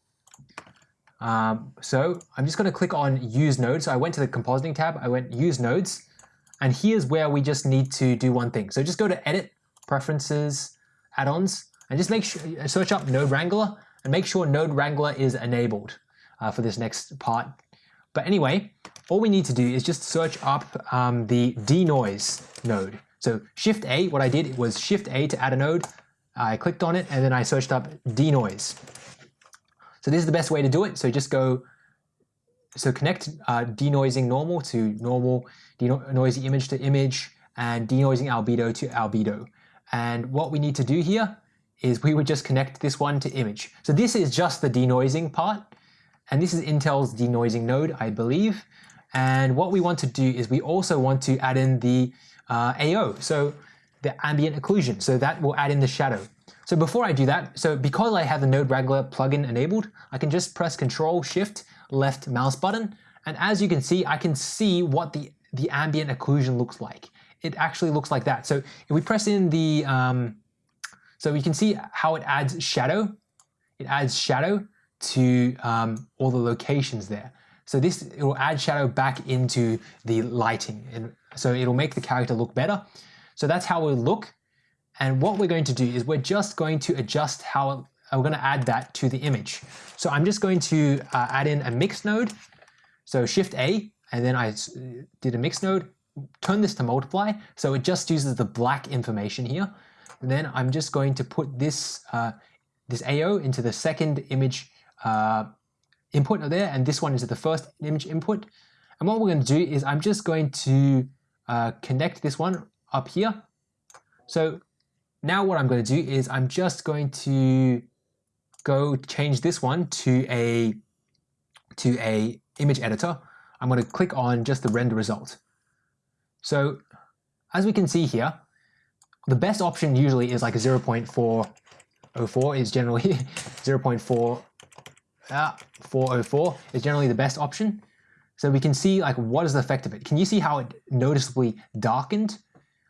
Um, so I'm just going to click on use nodes. So I went to the compositing tab, I went use nodes, and here's where we just need to do one thing. So just go to edit, preferences, add-ons, and just make sure, search up Node Wrangler, and make sure Node Wrangler is enabled uh, for this next part. But anyway, all we need to do is just search up um, the denoise node. So Shift A, what I did was Shift A to add a node. I clicked on it and then I searched up denoise. So this is the best way to do it. So just go, so connect uh, denoising normal to normal, denoising image to image, and denoising albedo to albedo. And what we need to do here is we would just connect this one to image. So this is just the denoising part, and this is Intel's denoising node, I believe. And what we want to do is we also want to add in the uh, AO, so the ambient occlusion. So that will add in the shadow. So before I do that, so because I have the Node Wrangler plugin enabled, I can just press Control Shift left mouse button. And as you can see, I can see what the, the ambient occlusion looks like. It actually looks like that. So if we press in the, um, so you can see how it adds shadow. It adds shadow to um, all the locations there. So this it will add shadow back into the lighting, and so it'll make the character look better. So that's how we look. And what we're going to do is we're just going to adjust how we're going to add that to the image. So I'm just going to uh, add in a mix node. So Shift A, and then I did a mix node. Turn this to multiply, so it just uses the black information here. Then I'm just going to put this, uh, this AO into the second image uh, input there, and this one into the first image input. And what we're going to do is I'm just going to uh, connect this one up here. So now what I'm going to do is I'm just going to go change this one to a to a image editor. I'm going to click on just the render result. So as we can see here, the best option usually is like a 0.404 is generally 0.4 ah, 404 is generally the best option. So we can see like what is the effect of it. Can you see how it noticeably darkened?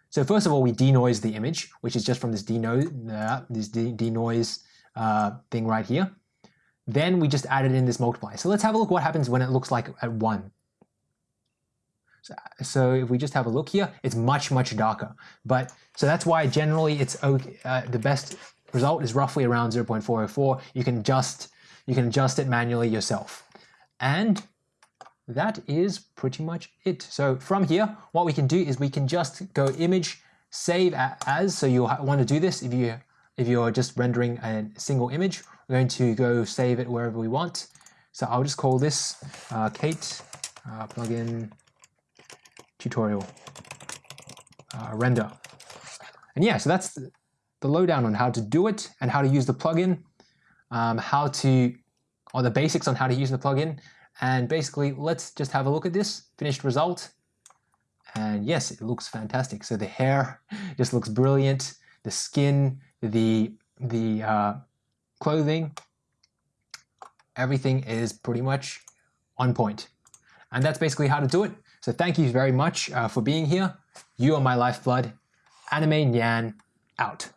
So first of all, we denoise the image, which is just from this denoise, uh, this de denoise uh, thing right here. Then we just added in this multiply. So let's have a look what happens when it looks like at one. So, if we just have a look here, it's much, much darker. But so that's why generally it's okay, uh, the best result is roughly around 0.404. You can just you can adjust it manually yourself. And that is pretty much it. So from here, what we can do is we can just go image save as. So you'll want to do this if you if you're just rendering a single image. We're going to go save it wherever we want. So I'll just call this uh, Kate uh, plugin tutorial uh, render. And yeah, so that's the lowdown on how to do it and how to use the plugin, um, how to, or the basics on how to use the plugin. And basically, let's just have a look at this finished result. And yes, it looks fantastic. So the hair just looks brilliant. The skin, the, the uh, clothing, everything is pretty much on point. And that's basically how to do it. So thank you very much uh, for being here. You are my lifeblood. Anime Nyan out.